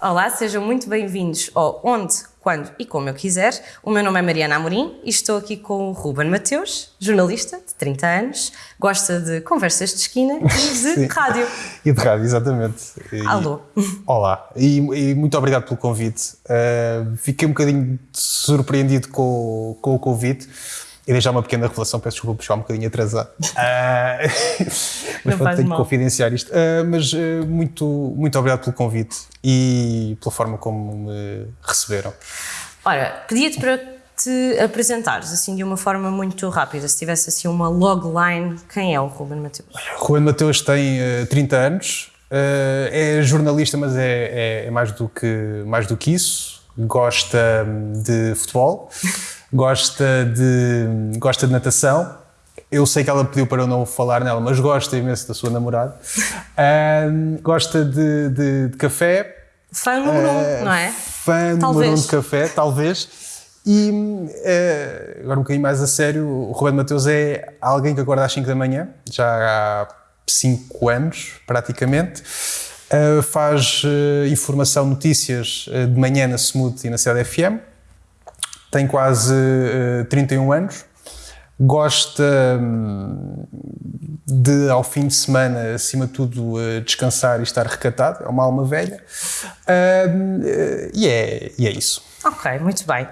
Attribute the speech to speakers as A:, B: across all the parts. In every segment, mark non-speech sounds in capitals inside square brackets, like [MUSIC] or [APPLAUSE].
A: Olá, sejam muito bem-vindos ao Onde, Quando e Como Eu Quiser. O meu nome é Mariana Amorim e estou aqui com o Ruben Mateus, jornalista de 30 anos, gosta de conversas de esquina e de [LAUGHS]
B: Sim.
A: rádio.
B: E de rádio, exatamente. E-
A: Alô.
B: Olá, e, e muito obrigado pelo convite. Uh, fiquei um bocadinho surpreendido com, com o convite. E deixar uma pequena revelação, peço desculpa por chegar um bocadinho atrasado. Uh, [LAUGHS] [LAUGHS] mas pronto, tenho
A: mal.
B: que confidenciar isto. Uh, mas uh, muito, muito obrigado pelo convite e pela forma como me receberam.
A: Ora, pedia-te para te apresentares assim de uma forma muito rápida, se tivesse assim uma logline, quem é o Ruben Mateus?
B: Juan Mateus tem uh, 30 anos, uh, é jornalista, mas é, é- é mais, do que, mais do que isso. Gosta hum, de futebol, [LAUGHS] gosta de, gosta de natação. Eu sei que ela pediu para eu não falar nela, mas gosta imenso da sua namorada. [LAUGHS] Gosta de, de- de café,
A: Fã número um, não é?
B: Fã número um de café, talvez. E eh, agora um bocadinho mais a sério, o Roberto Mateus é alguém que acorda às 5 da manhã, já há 5 anos praticamente. Eh, faz eh, informação, notícias eh, de manhã na Smooth e na Cidade FM. Tem quase eh, 31 anos. Gosta hum, de, ao fim de semana, acima de tudo, eh, descansar e estar recatado. É uma alma velha. Hum, eh, e, é, e é isso.
A: Ok, muito bem.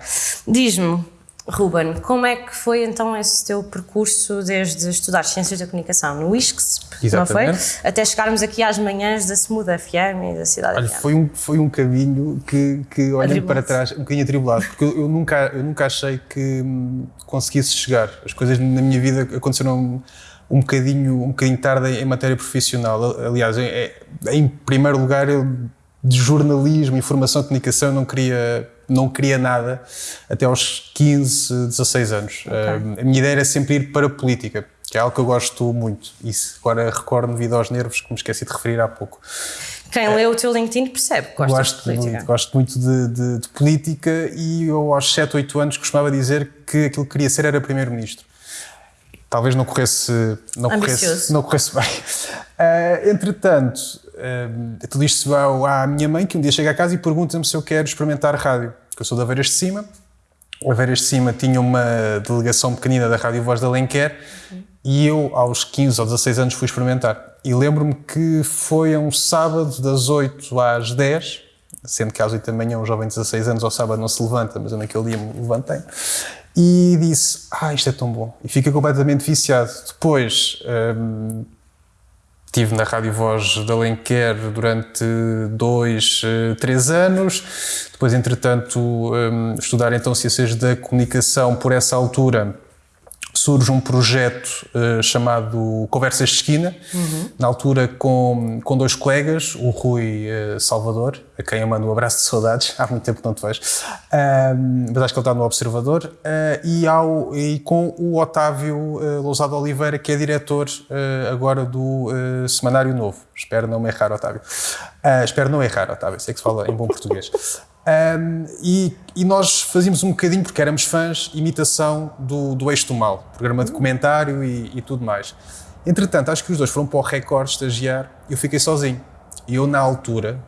A: Diz-me, Ruben, como é que foi então esse teu percurso desde estudar Ciências da Comunicação no ISCS, não foi?
B: Exatamente.
A: Até chegarmos aqui às manhãs da Smooth FM e da Cidade
B: Olha,
A: FM.
B: foi um, foi um caminho que, que olhando para trás, um bocadinho atribulado, porque eu, eu nunca, eu nunca achei que hum, conseguisse chegar. As coisas na minha vida aconteceram um bocadinho, um bocadinho tarde em matéria profissional. Aliás, é- é- em primeiro lugar, eu de jornalismo, informação, comunicação, não queria, não queria nada até aos 15, 16 anos. Hum, a minha ideia era sempre ir para a política, que é algo que eu gosto muito. Isso agora recordo devido aos nervos, que me esqueci de referir há pouco.
A: Quem lê o teu LinkedIn percebe que
B: Gosto
A: de política.
B: muito, gosto muito de, de- de política e eu aos 7, 8 anos costumava dizer que aquilo que queria ser era primeiro-ministro. Talvez não corresse, não corresse, não corresse bem. Ah, [LAUGHS] entretanto, ah, tudo isto se vai à minha mãe, que um dia chega a casa e pergunta-me se eu quero experimentar rádio. Que eu sou da Aveiras de Cima. O Aveiras de Cima tinha uma delegação pequenina da Rádio Voz da Alenquer e eu, aos 15 ou 16 anos, fui experimentar. E lembro-me que foi a um sábado, das 8 às 10, sendo que às 8 da manhã um jovem de 16 anos ao sábado não se levanta, mas eu naquele dia me levantei. E disse, ah, isto é tão bom. E fiquei completamente viciado. Depois, hum, Estive na Rádio Voz de Alenquer durante dois, eh, três anos. Depois, entretanto, hum, estudar então Ciências da Comunicação por essa altura. Surge um projeto eh, chamado Conversas de Esquina, na altura com, com dois colegas, o Rui eh, Salvador, a quem eu mando um abraço de saudades, há muito tempo que não te vejo, Ahm, mas acho que ele está no Observador, eh, e, ao, e com o Otávio eh, Lousado Oliveira, que é diretor eh, agora do Semanário Novo. Espero não me errar, Otávio. Espero não errar, Otávio, sei que se fala em bom português. Um, e, e nós fazíamos um bocadinho, porque éramos fãs, imitação do, do Eixo do Mal, programa de comentário e, e tudo mais. Entretanto, acho que os dois foram para o Record estagiar e eu fiquei sozinho. E eu, na altura,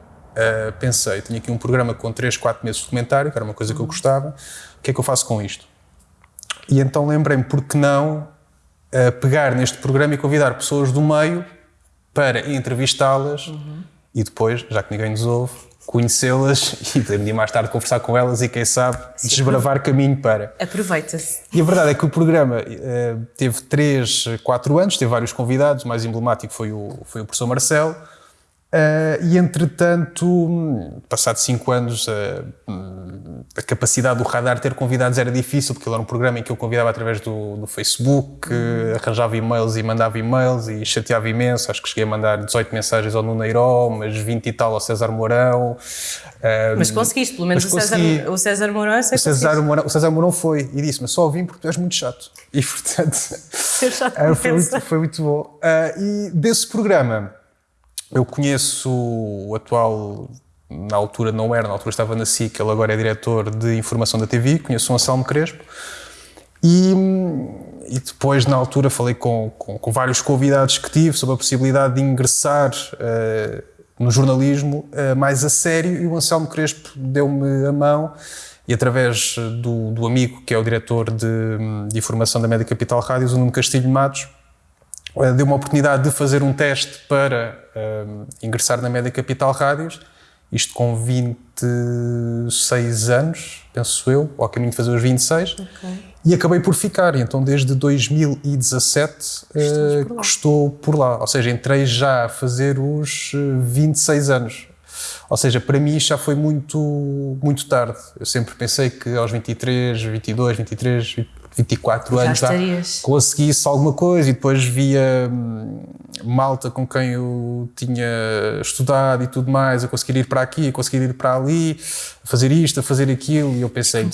B: uh, pensei: tinha aqui um programa com 3, 4 meses de comentário, que era uma coisa que eu gostava, o que é que eu faço com isto? E então lembrei-me, por que não uh, pegar neste programa e convidar pessoas do meio para entrevistá-las e depois, já que ninguém nos ouve, conhecê-las [LAUGHS] e poder mais tarde conversar com elas e, quem sabe, desbravar caminho para.
A: Aproveita-se.
B: E a verdade é que o programa eh, teve 3, 4 anos, teve vários convidados, o mais emblemático foi o, foi o professor Marcelo. Eh, e entretanto, hum, passado 5 anos, hum, a capacidade do radar ter convidados era difícil, porque ele era um programa em que eu convidava através do, do Facebook, eh, arranjava e-mails e mandava e-mails e chateava imenso. Acho que cheguei a mandar 18 mensagens ao Nuneiró, mas 20 e tal ao César Mourão. Eh,
A: Mas conseguiste, pelo menos o César, o César Mourão eu sei
B: o César. Mourão, o César Mourão foi e disse: Mas só vim porque tu és muito chato. E portanto. [LAUGHS] [LAUGHS] Ah, foi, muito, foi muito bom. Ah, e desse programa, eu conheço o atual. Na altura não era, na altura estava na SIC, ele agora é diretor de informação da TV. Conheço o Anselmo Crespo. E, e depois, na altura, falei com, com, com vários convidados que tive sobre a possibilidade de ingressar eh, no jornalismo uh, mais a sério e o Anselmo Crespo deu-me a mão e através do, do, amigo que é o diretor de, de informação da Média Capital Rádios, o Nuno Castilho Matos, uh, deu uma oportunidade de fazer um teste para uh, ingressar na Média Capital Rádios, isto com 26 anos, penso eu, ao caminho de fazer os 26. Okay. E acabei por ficar, então desde 2017 uh, por estou por lá. Ou seja, entrei já a fazer os 26 eh, anos. Ou seja, para mim já foi muito, muito tarde. Eu sempre pensei que aos 23, 22, 23, 24 já anos já conseguisse alguma coisa e depois via hum, malta com quem eu tinha estudado e tudo mais, a conseguir ir para aqui, a conseguir ir para ali, a fazer isto, a fazer aquilo e eu pensei,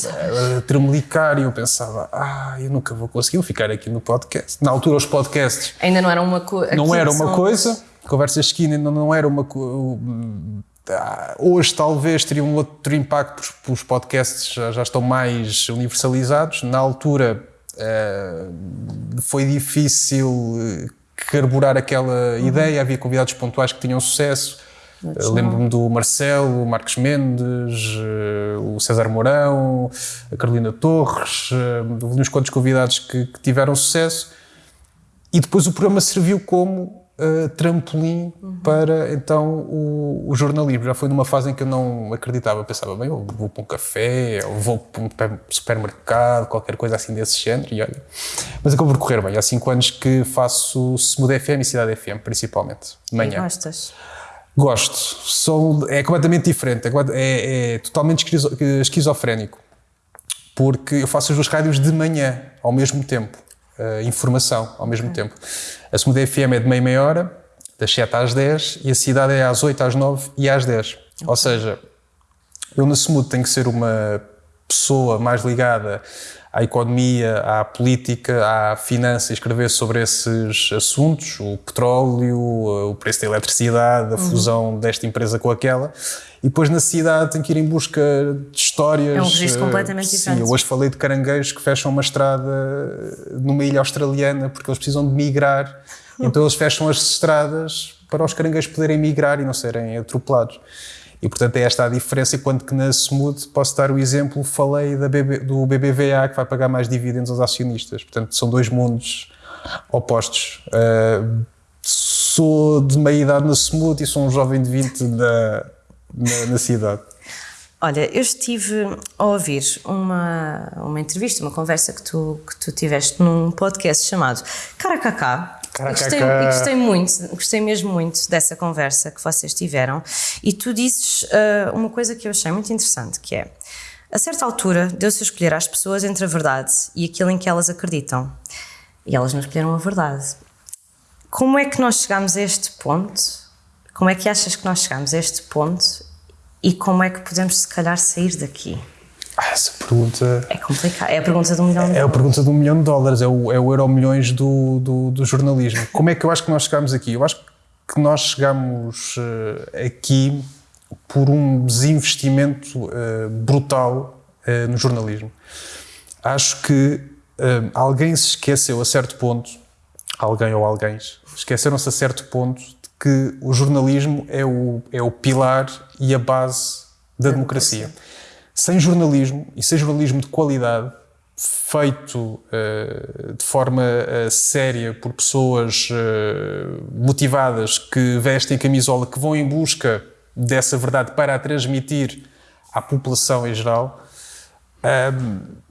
B: a tremelicar e eu pensava, ah, eu nunca vou conseguir ficar aqui no podcast. Na altura os podcasts...
A: Ainda não era uma coisa...
B: Não era uma coisa, conversas esquina ainda não era uma coisa Hoje talvez teria um outro impacto, porque os podcasts já, já estão mais universalizados. Na altura uh, foi difícil eh, carburar aquela uhum. ideia, havia convidados pontuais que tinham sucesso. Uh, Lembro-me do Marcelo, o Marcos Mendes, uh, o César Mourão, a Carolina Torres, uh, uns quantos convidados que, que tiveram sucesso. E depois o programa serviu como uh, trampolim uhum. para então o, o, jornalismo. Já foi numa fase em que eu não acreditava, pensava, bem, eu vou para um café, ou vou para um supermercado, qualquer coisa assim desse género, e olha. Mas acabou por correr bem. Há cinco anos que faço Smooth FM e Cidade FM, principalmente, de manhã.
A: E gostas?
B: Gosto. Sou, é completamente diferente, é, é, é totalmente esquizofrénico. Porque eu faço as duas rádios de manhã, ao mesmo tempo uh, informação ao mesmo okay. tempo. A segunda FM é de meia meia hora, das 7 às 10, e a cidade é às 8, às 9 e às 10. Okay. Ou seja, eu na SMUD tenho que ser uma pessoa mais ligada à economia, à política, à finança escrever sobre esses assuntos, o petróleo, o preço da eletricidade, a uhum. fusão desta empresa com aquela. E depois na cidade tenho que ir em busca de histórias.
A: É um registro completamente
B: sim,
A: diferente.
B: Eu hoje falei de caranguejos que fecham uma estrada numa ilha australiana porque eles precisam de migrar. Então eles fecham as estradas para os caranguejos poderem migrar e não serem atropelados. E, portanto, é esta a diferença. Enquanto que na Smooth, posso dar o exemplo, falei BB, do BBVA, que vai pagar mais dividendos aos acionistas. Portanto, são dois mundos opostos. Uh, sou de meia idade na Smooth e sou um jovem de 20 da, na, na cidade.
A: Olha, eu estive a ouvir uma, uma entrevista, uma conversa que tu, que tu tiveste num podcast chamado Caracacá, Gostei, gostei, muito, gostei mesmo muito dessa conversa que vocês tiveram e tu dizes uh, uma coisa que eu achei muito interessante, que é a certa altura deu-se a escolher às pessoas entre a verdade e aquilo em que elas acreditam e elas não escolheram a verdade. Como é que nós chegamos a este ponto? Como é que achas que nós chegamos a este ponto e como é que podemos se calhar sair daqui?
B: Ah, essa pergunta.
A: É complicado. É a pergunta de um milhão de
B: dólares. É a pergunta de um milhão de dólares. É o, é o euro milhões do, do, do, jornalismo. Como é que eu acho que nós chegamos aqui? Eu acho que nós chegamos uh, aqui por um desinvestimento uh, brutal uh, no jornalismo. Acho que alguém se esqueceu a certo ponto, alguém ou alguém, esqueceram-se a certo ponto de que o jornalismo é o, é o pilar e a base da, da democracia. democracia sem jornalismo, e sem jornalismo de qualidade, feito uh, de forma uh, séria por pessoas uh, motivadas que vestem camisola, que vão em busca dessa verdade para a transmitir à população em geral,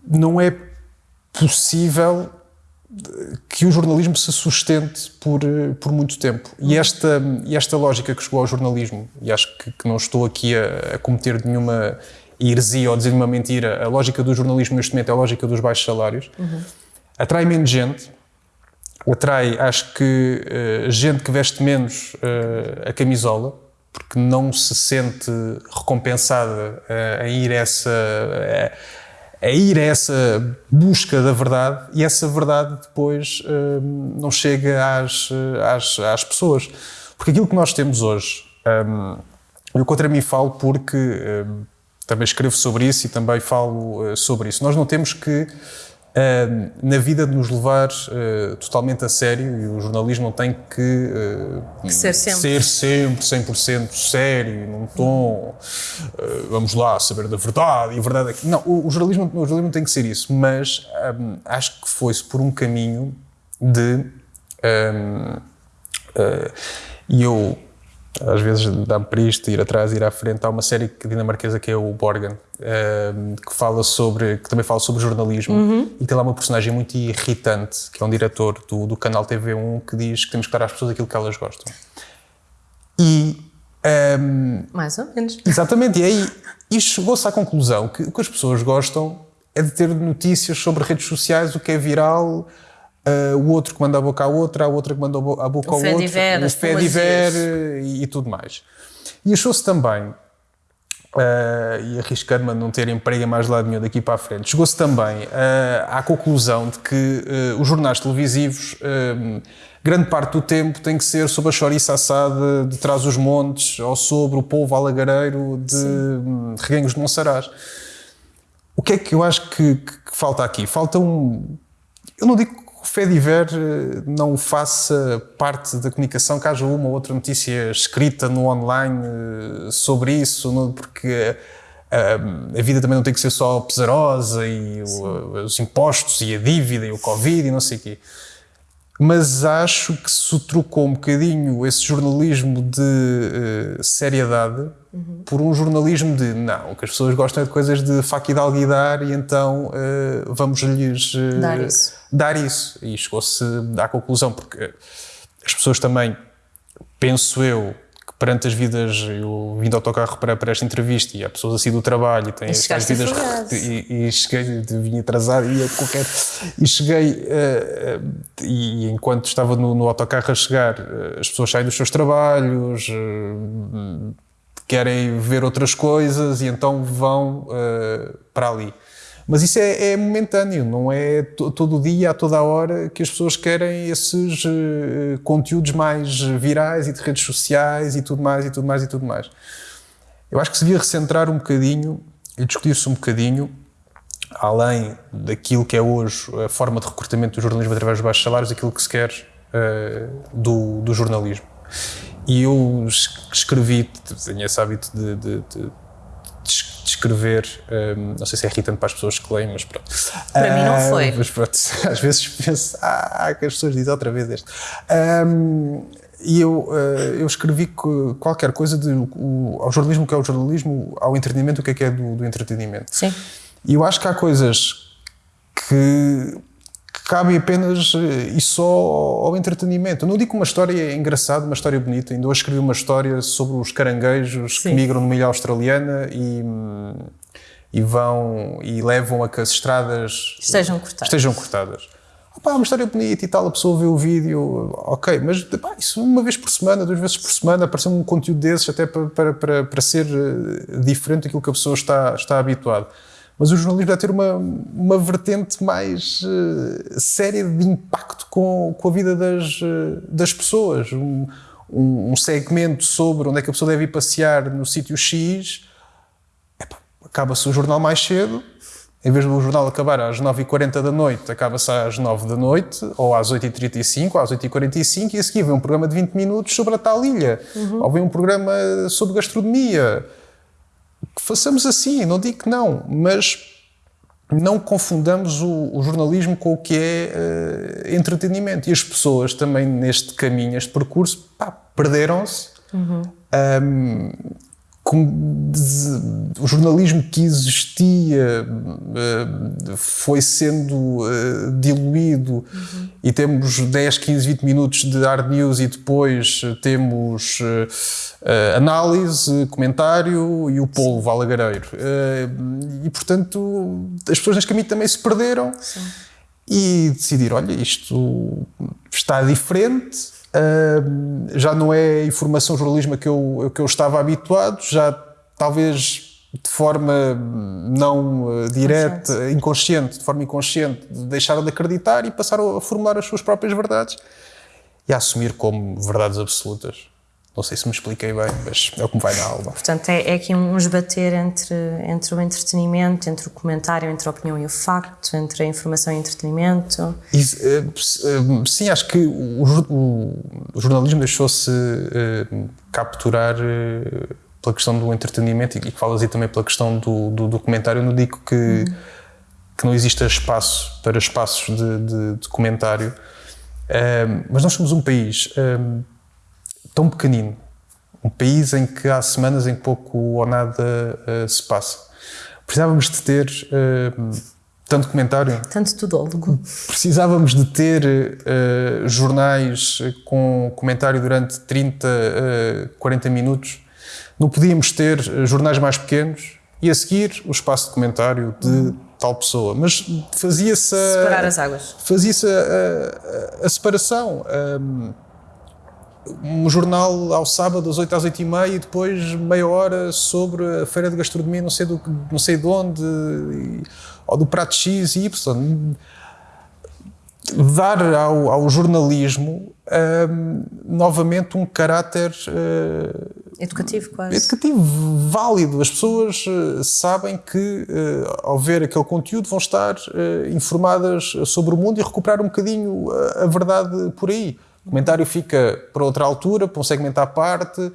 B: não é possível que o jornalismo se sustente por, por muito tempo. E esta, esta lógica que chegou ao jornalismo, e acho que, que não estou aqui a, a cometer nenhuma heresia ou dizer uma mentira, a lógica do jornalismo neste momento é a lógica dos baixos salários, uhum. atrai menos gente, atrai, acho que, uh, gente que veste menos uh, a camisola, porque não se sente recompensada uh, a ir a essa. a ir a essa busca da verdade e essa verdade depois não chega às, às, às pessoas. Porque aquilo que nós temos hoje, eu contra mim falo porque também escrevo sobre isso e também falo uh, sobre isso. Nós não temos que uh, na vida de nos levar uh, totalmente a sério e o jornalismo não tem que,
A: que ser sempre,
B: ser sempre 100% sério, num tom, vamos lá, saber da verdade e a verdade é que. Não, o, jornalismo, o jornalismo tem que ser isso, mas acho que foi-se por um caminho de. E eu às vezes dá-me para isto, ir atrás, ir à frente. Há uma série dinamarquesa que é o Borgen, ehm, que fala sobre, que também fala sobre jornalismo uhum. e tem lá uma personagem muito irritante, que é um diretor do, do canal TV1 que diz que temos que dar às pessoas aquilo que elas gostam. E. Um,
A: ehm, Mais ou menos.
B: Exatamente, e aí e chegou-se à conclusão que o que as pessoas gostam é de ter notícias sobre redes sociais, o que é viral, Uh, o outro que manda a boca à outra, a outra que manda a boca ao outro,
A: diver,
B: o fé diver e, e, tudo mais. E achou-se também, uh, e arriscando-me a não ter emprego mais lado nenhum daqui para a frente, chegou-se também uh, à conclusão de que os jornais televisivos, grande parte do tempo, tem que ser sobre a chouriça assada de trás os montes ou sobre o povo alagareiro de Sim. Reguengos de Monsaraz. O que é que eu acho que, que, que falta aqui? Falta um. Eu não digo o Fediver eh, não faça parte da comunicação, que haja uma ou outra notícia escrita no online eh, sobre isso, porque eh, a, vida também não tem que ser só pesarosa e os impostos e a dívida e o Covid e não sei o quê mas acho que se trocou um bocadinho esse jornalismo de uh, seriedade uhum. por um jornalismo de não, o que as pessoas gostam é de coisas de faca e de alguidar e então uh, vamos-lhes
A: uh, dar, isso.
B: dar isso. E chegou-se à conclusão, porque as pessoas também, penso eu, perante as vidas, eu vim de autocarro para, para esta entrevista e há pessoas assim do trabalho e têm
A: as
B: vidas e, e, cheguei, vim atrasado e qualquer e cheguei uh, e enquanto estava no, no autocarro a chegar uh, as pessoas saem dos seus trabalhos querem ver outras coisas e então vão para ali mas isso é, é momentâneo, não é todo dia, a toda a hora, que as pessoas querem esses uh, conteúdos mais virais e de redes sociais e tudo mais, e tudo mais, e tudo mais. Eu acho que se devia recentrar um bocadinho e discutir-se um bocadinho, além daquilo que é hoje a forma de recrutamento do jornalismo através dos baixos salários, aquilo que se quer uh, do, do jornalismo. E eu escrevi, tenho esse hábito de, de, de descrever, um, não sei se é irritante para as pessoas que leem, mas pronto.
A: Para uh, mim não foi.
B: Mas pronto, [LAUGHS] às vezes penso, ah, que as pessoas dizem outra vez este. Um, e eu, uh, eu escrevi qualquer coisa de, o, ao jornalismo, que é o jornalismo, ao entretenimento, o que é que é do, do entretenimento.
A: Sim.
B: E eu acho que há coisas que cabem apenas eh, e só ao entretenimento. Eu não digo uma história engraçada, uma história bonita. Ainda hoje escrevi uma história sobre os caranguejos Sim. que migram numa ilha australiana e, e vão e levam a que as estradas
A: estejam cortadas.
B: Estejam cortadas. Opa, uma história bonita e tal, a pessoa vê o vídeo, ok, mas pá, isso uma vez por semana, duas vezes por semana, aparecer um conteúdo desses até para, para, para, para ser eh, diferente daquilo que a pessoa está, está habituada. Mas o jornalismo deve ter uma, uma vertente mais uh, séria de impacto com, com a vida das, uh, das pessoas. Um, um, um, segmento sobre onde é que a pessoa deve ir passear no sítio X, acaba-se o jornal mais cedo, em vez do jornal acabar às 9h40 da noite, acaba-se às 9 da noite, ou às 8h35, ou às 8h45, e a seguir vem um programa de 20 minutos sobre a tal ilha, uhum. ou vem um programa sobre gastronomia façamos assim, não digo que não, mas não confundamos o, o jornalismo com o que é uh, entretenimento. E as pessoas também neste caminho, este percurso, perderam-se. Uhum. Um, o jornalismo que existia uh, foi sendo uh, diluído uhum. e temos 10, 15, 20 minutos de hard news e depois temos uh, análise, comentário e o polvo alagareiro. e portanto as pessoas neste caminho também se perderam Sim. e decidiram: olha, isto está diferente já não é a informação jornalismo que eu, que eu estava habituado, já talvez de forma não uh, direta, inconsciente, de forma inconsciente, deixaram de acreditar e passaram a formular as suas próprias verdades e a assumir como verdades absolutas. Não sei se me expliquei bem, mas é o que me vai na alma.
A: Portanto, é, é aqui um esbater entre, entre o entretenimento, entre o comentário, entre a opinião e o facto, entre a informação e o entretenimento.
B: E, uh, sim, acho que o, o, o jornalismo deixou-se uh, capturar uh, pela questão do entretenimento e, e falas aí também pela questão do, do documentário. Eu não digo que, uhum. que não exista espaço para espaços de, de, de comentário, mas nós somos um país tão pequenino, um país em que há semanas em que pouco ou nada uh, se passa. Precisávamos de ter uh, tanto comentário.
A: Tanto tudólogo.
B: Precisávamos de ter uh, jornais com comentário durante 30, 40 minutos. Não podíamos ter jornais mais pequenos e a seguir o espaço de comentário de tal pessoa. Mas fazia-se.
A: Separar as águas.
B: Fazia-se a, a, a, separação. Um, um jornal ao sábado, às 8 às 8 e meia, e depois meia hora sobre a feira de gastronomia, não sei, do, não sei de onde, e, ou do prato X e Y. Dar ao, ao jornalismo um, novamente um caráter uh,
A: educativo, quase.
B: Educativo, válido. As pessoas uh, sabem que, uh, ao ver aquele conteúdo, vão estar informadas sobre o mundo e recuperar um bocadinho a, a verdade por aí. O comentário fica para outra altura, para um segmento à parte,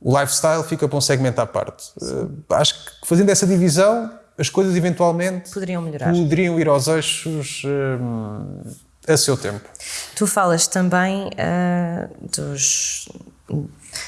B: o lifestyle fica para um segmento à parte. Uh, acho que fazendo essa divisão, as coisas eventualmente
A: poderiam melhorar.
B: Poderiam ir aos eixos uh, a seu tempo.
A: Tu falas também uh, dos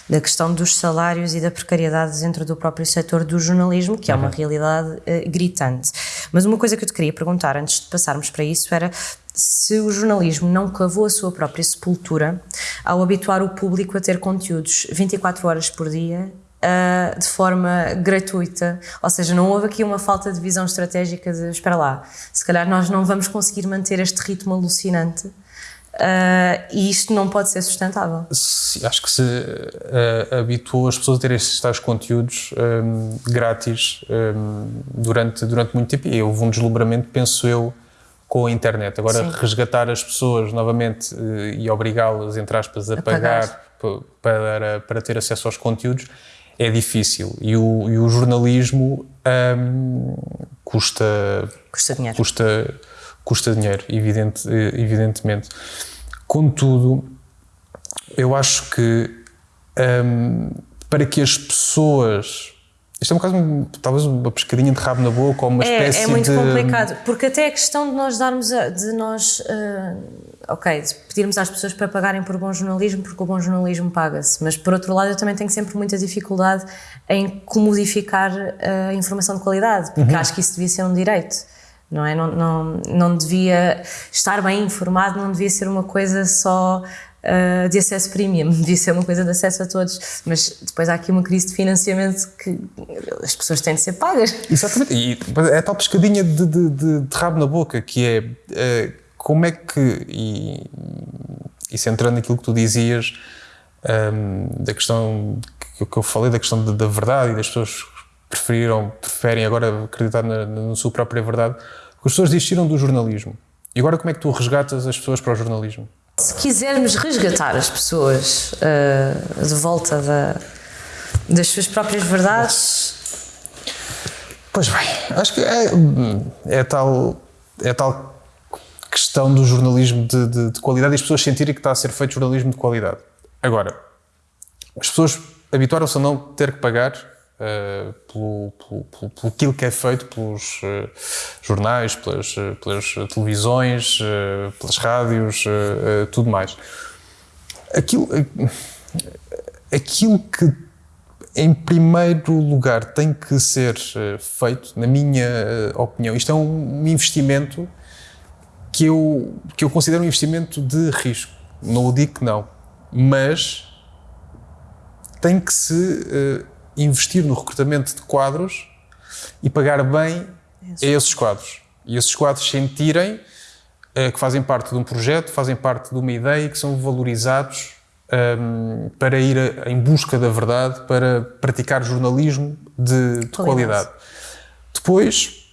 A: da questão dos salários e da precariedade dentro do próprio setor do jornalismo, que é uma uhum. realidade uh, gritante. Mas uma coisa que eu te queria perguntar antes de passarmos para isso era se o jornalismo não cavou a sua própria sepultura ao habituar o público a ter conteúdos 24 horas por dia uh, de forma gratuita, ou seja, não houve aqui uma falta de visão estratégica de espera lá, se calhar nós não vamos conseguir manter este ritmo alucinante Uh, e isto não pode ser sustentável.
B: Acho que se uh, habituou as pessoas a terem estes tais conteúdos um, grátis um, durante, durante muito tempo e houve um deslumbramento, penso eu, com a internet. Agora, Sim. resgatar as pessoas novamente uh, e obrigá-las, entre aspas, a, a pagar, pagar, para, para ter acesso aos conteúdos é difícil. E o, e o jornalismo um, custa,
A: custa dinheiro.
B: Custa, custa dinheiro, evidente, evidentemente. Contudo, eu acho que um, para que as pessoas. Isto é um caso, talvez uma pescadinha de rabo na boca ou uma é, espécie de.
A: É muito de... complicado, porque até a questão de nós darmos. A, de nós. Uh, ok, pedirmos às pessoas para pagarem por bom jornalismo, porque o bom jornalismo paga-se, mas por outro lado eu também tenho sempre muita dificuldade em comodificar a informação de qualidade, porque uhum. acho que isso devia ser um direito não é? Não, não, não devia estar bem informado, não devia ser uma coisa só uh, de acesso premium, [LAUGHS] devia ser uma coisa de acesso a todos. Mas depois há aqui uma crise de financiamento que as pessoas têm de ser pagas.
B: Exatamente, e é tal pescadinha de, de, de, de rabo na boca que é uh, como é que, e, e centrando naquilo que tu dizias, um, da questão que, que eu falei, da questão da verdade e das pessoas preferiram, preferem agora acreditar na, na sua própria verdade, as pessoas desistiram do jornalismo. E agora como é que tu resgatas as pessoas para o jornalismo?
A: Se quisermos resgatar as pessoas uh, de volta da, das suas próprias verdades.
B: Pois bem, acho que é, é, tal, é tal questão do jornalismo de, de, de qualidade e as pessoas sentirem que está a ser feito jornalismo de qualidade. Agora, as pessoas habituaram-se a não ter que pagar uh, pelo, pelo, pelo, pelo aquilo que é feito pelos uh, jornais, pelas, uh, pelas televisões, pelas rádios, tudo mais. Aquilo, aquilo que em primeiro lugar tem que ser feito, na minha opinião, isto é um investimento que eu, que eu considero um investimento de risco. Não o digo que não, mas tem que se investir no recrutamento de quadros e pagar bem Isso. a esses quadros. E esses quadros sentirem uh, que fazem parte de um projeto, fazem parte de uma ideia e que são valorizados um, ehm, para ir a, em busca da verdade, para praticar jornalismo de, de qualidade. Depois,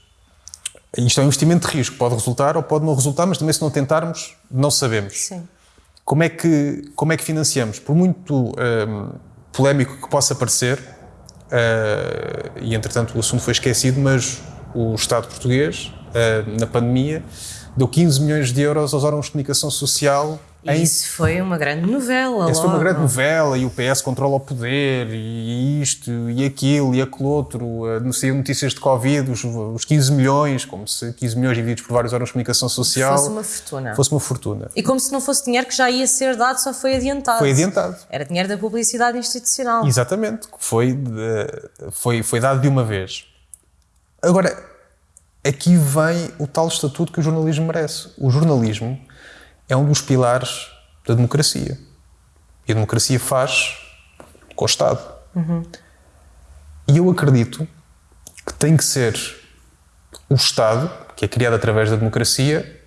B: isto é um investimento de risco, pode resultar ou pode não resultar, mas também se não tentarmos, não sabemos.
A: Sim.
B: Como é que, como é que financiamos? Por muito um, ehm, polémico que possa parecer, uh, e entretanto o assunto foi esquecido, mas o Estado português, uh, na pandemia, deu 15 milhões de euros aos órgãos de comunicação social
A: em... Isso foi uma grande novela.
B: Isso foi uma grande novela e o PS controla o poder e isto e aquilo e aquele outro. Saíam notícias de Covid, os, os 15 milhões, como se 15 milhões divididos por vários órgãos de comunicação social.
A: Fosse uma fortuna.
B: Fosse uma fortuna.
A: E como se não fosse dinheiro que já ia ser dado, só foi adiantado.
B: Foi adiantado.
A: Era dinheiro da publicidade institucional.
B: Exatamente. Foi, de, foi, foi dado de uma vez. Agora, aqui vem o tal estatuto que o jornalismo merece. O jornalismo é um dos pilares da democracia. E a democracia faz com o Estado. Uhum. E eu acredito que tem que ser o Estado, que é criado através da democracia,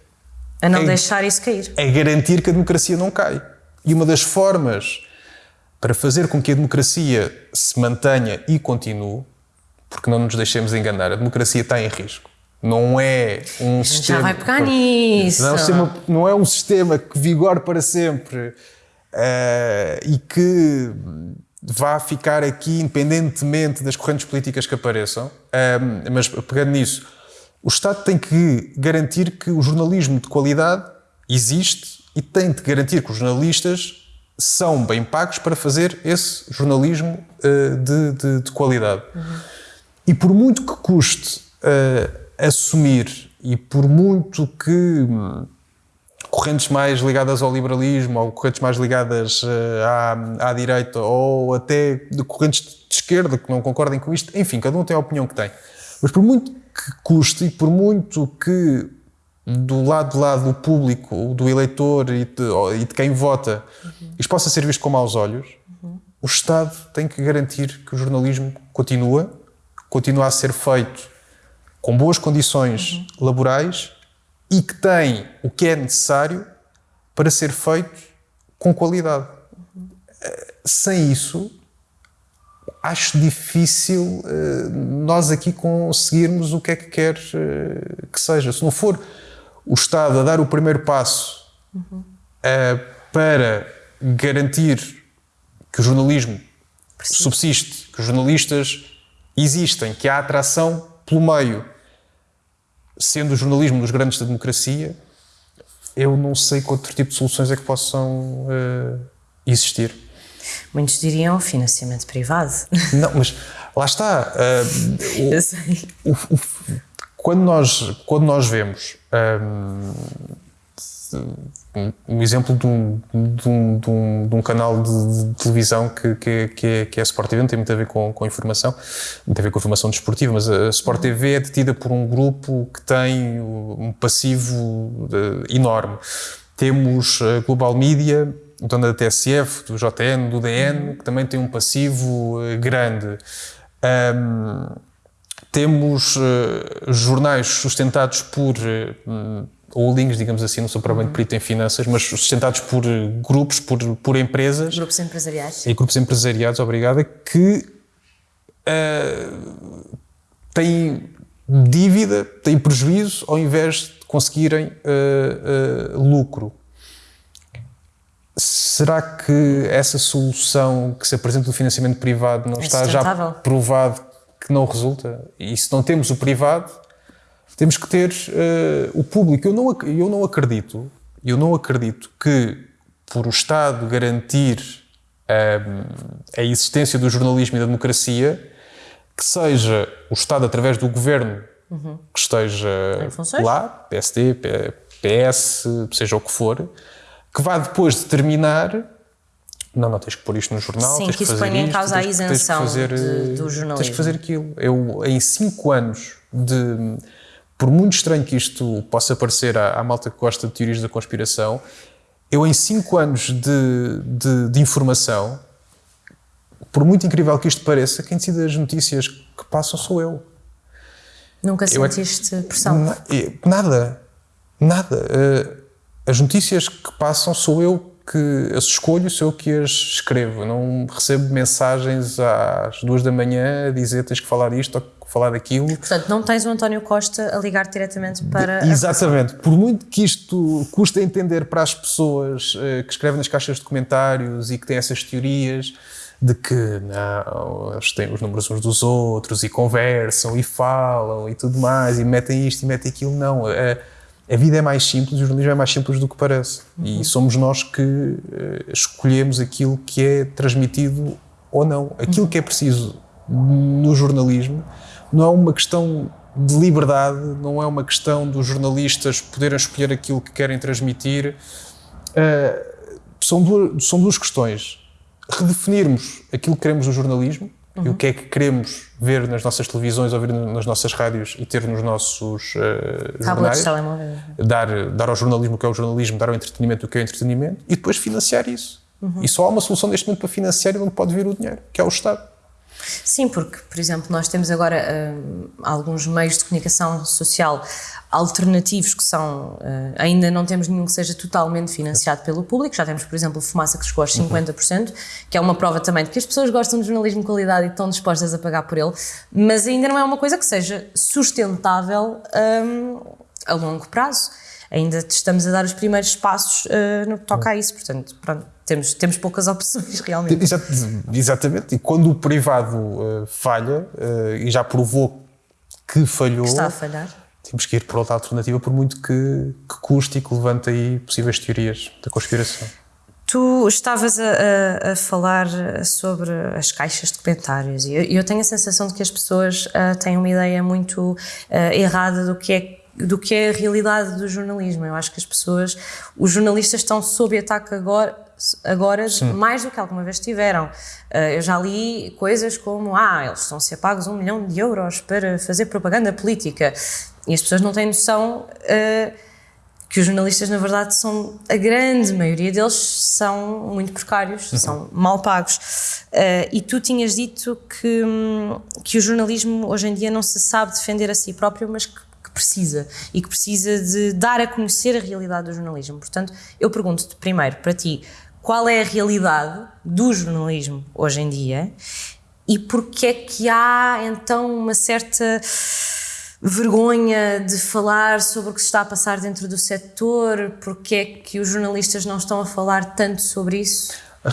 A: a não deixar isso cair.
B: É garantir que a democracia não cai. E uma das formas para fazer com que a democracia se mantenha e continue, porque não nos deixemos enganar, a democracia está em risco. Não é um sistema.
A: Já vai pegar nisso.
B: Não é, um sistema, não é um sistema que vigore para sempre uh, e que vá ficar aqui independentemente das correntes políticas que apareçam. Uh, mas pegando nisso, o Estado tem que garantir que o jornalismo de qualidade existe e tem de garantir que os jornalistas são bem pagos para fazer esse jornalismo uh, de, de, de, qualidade. Uhum. E por muito que custe assumir, e por muito que hum, correntes mais ligadas ao liberalismo ou correntes mais ligadas uh, à, à direita ou até de correntes de esquerda que não concordem com isto, enfim, cada um tem a opinião que tem. Mas por muito que custe e por muito que do lado do lado do público, do eleitor e de, e de quem vota, uhum. isto possa ser visto com maus olhos, uhum. o Estado tem que garantir que o jornalismo continua, continua a ser feito com boas condições uhum. laborais e que tem o que é necessário para ser feito com qualidade. Uhum. Sem isso, acho difícil uh, nós aqui conseguirmos o que é que quer uh, que seja. Se não for o Estado a dar o primeiro passo uhum. uh, para garantir que o jornalismo subsiste, que os jornalistas existem, que há atração pelo meio sendo o jornalismo dos grandes da democracia, eu não sei que outro tipo de soluções é que possam uh, existir.
A: Muitos diriam financiamento privado. [LAUGHS]
B: Não, mas lá está.
A: Uh, o, eu sei.
B: O, o, quando, nós, quando nós vemos um, um exemplo de um, de um, de um, de um canal de, televisão que, que, que, é, que é a Sport TV, não tem muito a ver com, com informação, tem a ver com informação desportiva, mas a Sport TV é detida por um grupo que tem um passivo enorme. Temos a Global Media, dona da TSF, do JN, do DN, que também tem um passivo eh, grande. Um, temos uh, jornais sustentados por uh, holdings, digamos assim, não sou provavelmente perito em finanças, mas sustentados por eh, grupos, por, por empresas.
A: Grupos empresariais.
B: E grupos empresariados, obrigada, que uh, têm dívida, têm prejuízo, ao invés de conseguirem uh, uh, lucro. Será que essa solução que se apresenta do financiamento privado não é está já provado que não resulta? E se não temos o privado, temos que ter uh, o público. Eu não, eu não acredito, eu não acredito que por o Estado garantir um, a existência do jornalismo e da democracia, que seja o Estado através do governo uhum. que esteja lá, PSD, PS, seja o que for, que vá depois determinar não, não, tens que pôr isto no jornal.
A: Sim,
B: tens
A: que, que isso ponha em causa a isenção fazer, de, do jornalismo.
B: Tens que fazer aquilo. Eu, em cinco anos de por muito estranho que isto possa parecer à, à malta que gosta de teorias da conspiração, eu em cinco anos de, de, de, informação, por muito incrível que isto pareça, quem decide as notícias que passam sou eu.
A: Nunca eu é sentiste é, pressão?
B: Nada. Nada. Uh, as notícias que passam sou eu que as escolho, sou eu que as escrevo. Não recebo mensagens às duas da manhã a dizer tens que falar isto ou falar daquilo.
A: Portanto, não tens o António Costa a ligar diretamente para.
B: Exatamente. Por muito que isto custa entender para as pessoas uh, que escrevem nas caixas de comentários e que têm essas teorias, de que não, eles têm os números uns dos outros e conversam e falam e tudo mais e metem isto e metem aquilo. Não, a, a vida é mais simples, o jornalismo é mais simples do que parece. Uhum. E somos nós que uh, escolhemos aquilo que é transmitido ou não. Aquilo uhum. que é preciso no jornalismo não é uma questão de liberdade, não é uma questão dos jornalistas poderem escolher aquilo que querem transmitir. Uh, são, duas, são duas questões redefinirmos aquilo que queremos no jornalismo uhum. e o que é que queremos ver nas nossas televisões, ouvir nas nossas rádios e ter nos nossos uh, jornais. Dar, dar ao jornalismo o que é o jornalismo, dar ao entretenimento o que é o entretenimento e depois financiar isso. Uhum. E só há uma solução neste momento para financiar e onde pode vir o dinheiro, que é o Estado.
A: Sim, porque, por exemplo, nós temos agora uh, alguns meios de comunicação social alternativos que são, uh, ainda não temos nenhum que seja totalmente financiado pelo público, já temos, por exemplo, Fumaça que chegou aos 50%, que é uma prova também de que as pessoas gostam de jornalismo de qualidade e estão dispostas a pagar por ele, mas ainda não é uma coisa que seja sustentável um, a longo prazo. Ainda estamos a dar os primeiros passos uh, no que toca a isso, portanto, pronto, temos, temos poucas opções [LAUGHS] realmente.
B: exatamente, e quando o privado uh, falha, e já provou que falhou...
A: Que está a falhar
B: temos que ir por outra alternativa, por muito que, que custe e que levante aí possíveis teorias da conspiração.
A: Tu estavas a, a, a, falar sobre as caixas de comentários e eu, eu tenho a sensação de que as pessoas uh, têm uma ideia muito uh, errada do que é do que é a realidade do jornalismo. Eu acho que as pessoas, os jornalistas estão sob ataque agora, agora mais do que alguma vez tiveram. Uh, eu já li coisas como, ah, eles estão a ser pagos um milhão de euros para fazer propaganda política. E as pessoas não têm noção uh, que os jornalistas, na verdade, são a grande maioria deles são muito precários, uhum. são mal pagos. Uh, e tu tinhas dito que, que o jornalismo hoje em dia não se sabe defender a si próprio, mas que, que precisa e que precisa de dar a conhecer a realidade do jornalismo. Portanto, eu pergunto-te primeiro para ti qual é a realidade do jornalismo hoje em dia e porque é que há então uma certa vergonha de falar sobre o que se está a passar dentro do setor? Porque é que os jornalistas não estão a falar tanto sobre isso?
B: A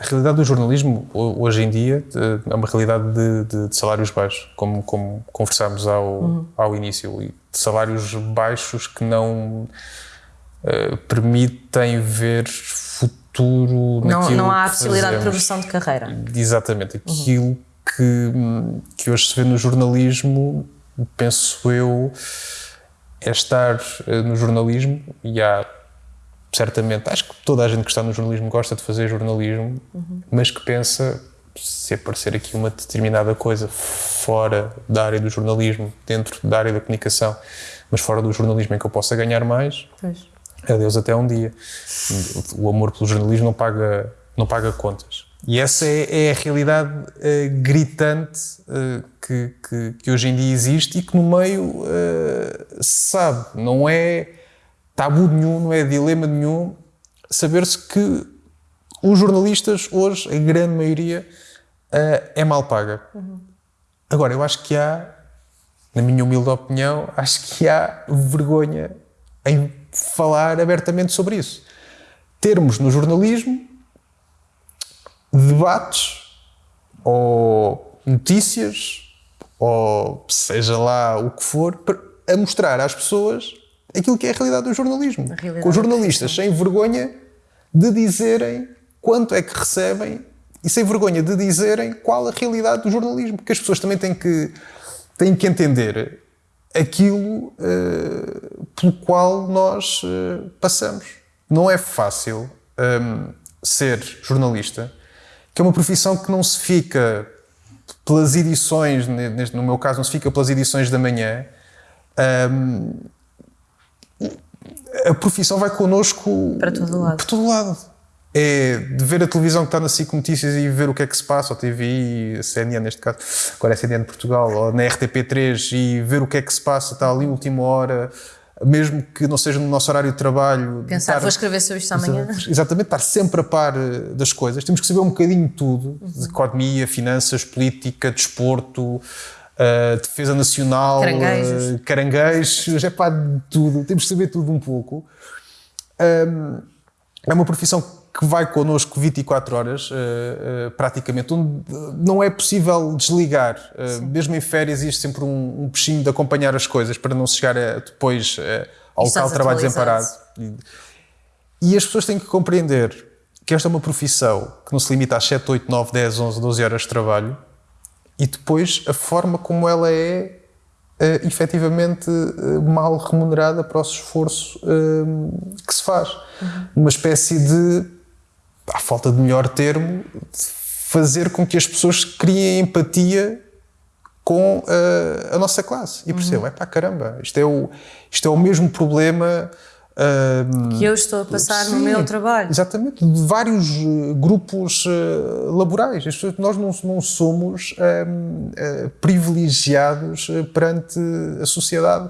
B: realidade do jornalismo hoje em dia é uma realidade de, de, de salários baixos, como, como conversámos ao, uhum. ao início, e de salários baixos que não uh, permitem ver futuro
A: não, não há a possibilidade de progressão de carreira.
B: Exatamente. Aquilo uhum. que, que hoje se vê no jornalismo penso eu, é estar eh, no jornalismo e há certamente, acho que toda a gente que está no jornalismo gosta de fazer jornalismo, uhum. mas que pensa se aparecer aqui uma determinada coisa fora da área do jornalismo, dentro da área da comunicação, mas fora do jornalismo em que eu possa ganhar mais, pois. Adeus até um dia. O amor pelo jornalismo não paga, não paga contas. E essa é, é a realidade uh, gritante uh, que, que, que, hoje em dia existe e que no meio uh, se sabe. Não é tabu nenhum, não é dilema nenhum saber-se que os jornalistas hoje, a grande maioria, é mal paga. Uhum. Agora, eu acho que há, na minha humilde opinião, acho que há vergonha em falar abertamente sobre isso. Termos no jornalismo debates ou notícias ou seja lá o que for a mostrar às pessoas aquilo que é a realidade do jornalismo. Realidade com jornalistas sem vergonha de dizerem quanto é que recebem e sem vergonha de dizerem qual a realidade do jornalismo, porque as pessoas também têm que, têm que entender aquilo uh, pelo qual nós uh, passamos. Não é fácil um, ehm, ser jornalista que é uma profissão que não se fica pelas edições, no meu caso, não se fica pelas edições da manhã. Um, a profissão vai connosco
A: para todo lado.
B: Para todo lado. É de ver a televisão que está na SIC Notícias e ver o que é que se passa, ou TV, a CNN neste caso, agora é CNN de Portugal, ou na RTP3 e ver o que é que se passa, está ali última hora, mesmo que não seja no nosso horário de trabalho.
A: Pensar, estar, vou escrever sobre isto amanhã.
B: Exatamente, estar sempre a par eh, das coisas. Temos que saber um bocadinho de tudo: uhum. de economia, finanças, política, desporto, uh, defesa nacional,
A: caranguejos, uh,
B: caranguejos [LAUGHS] é pá, de tudo. Temos que saber tudo um pouco. Um, é uma profissão que vai connosco 24 horas, uh, uh, praticamente, onde não é possível desligar. Uh, mesmo em férias, existe sempre um, um peixinho de acompanhar as coisas para não chegar a, depois ao local de trabalho desamparado. E, e as pessoas têm que compreender que esta é uma profissão que não se limita às 7, 8, 9, 10, 11, 12 horas de trabalho e depois a forma como ela é uh, efetivamente uh, mal remunerada para o esforço uh, que se faz. Uhum. Uma espécie de, à falta de melhor termo, fazer com que as pessoas criem empatia com uh, a nossa classe e percebam, uhum. é pá, caramba, isto é, o, isto é o mesmo problema
A: que eu estou a passar sim, no meu trabalho.
B: Exatamente, de vários uh, grupos uh, laborais. Nós não, não somos uh, privilegiados perante a sociedade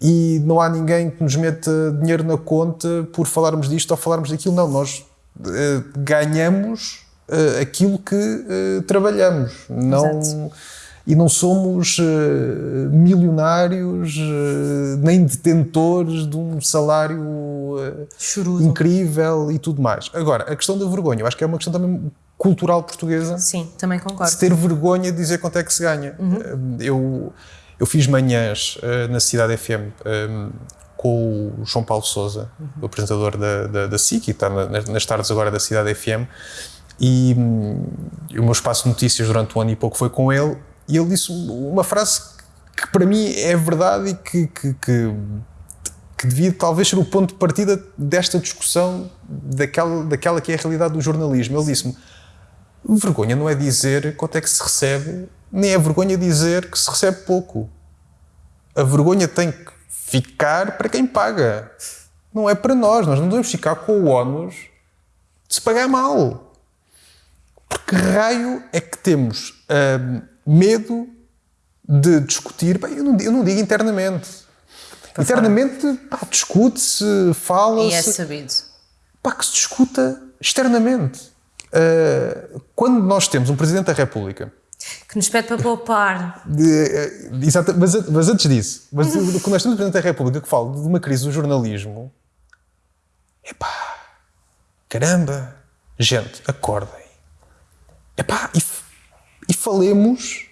B: e não há ninguém que nos meta dinheiro na conta por falarmos disto ou falarmos daquilo. Não, nós ganhamos aquilo que trabalhamos. Não. Exato e não somos uh, milionários uh, nem detentores de um salário uh, incrível e tudo mais. Agora, a questão da vergonha, eu acho que é uma questão também cultural portuguesa.
A: Sim, também concordo.
B: De ter vergonha de dizer quanto é que se ganha. Uhum. eu, eu fiz manhãs na Cidade FM um, com o João Paulo Souza, uhum. o apresentador da, da, da SIC, que está na, nas tardes agora da Cidade FM, e, hum, e o meu espaço de notícias durante um ano e pouco foi com ele, e ele disse uma frase que para mim é verdade e que, que, que, que devia talvez ser o ponto de partida desta discussão daquela, daquela que é a realidade do jornalismo. Ele disse-me: vergonha não é dizer quanto é que se recebe, nem é vergonha dizer que se recebe pouco. A vergonha tem que ficar para quem paga. Não é para nós. Nós não devemos ficar com o ónus de se pagar mal. Porque raio é que temos. Hum, medo de discutir. Bem, eu, não, eu não digo internamente. Para internamente, discute-se, fala-se.
A: E é sabido.
B: Pá, que se discuta externamente. Uh, quando nós temos um Presidente da República
A: que nos pede para poupar.
B: De, uh, exato, mas, mas, antes disso, mas, quando nós temos um Presidente da República que fala de uma crise do jornalismo, epá, caramba, gente, acordem. Epá, e e falemos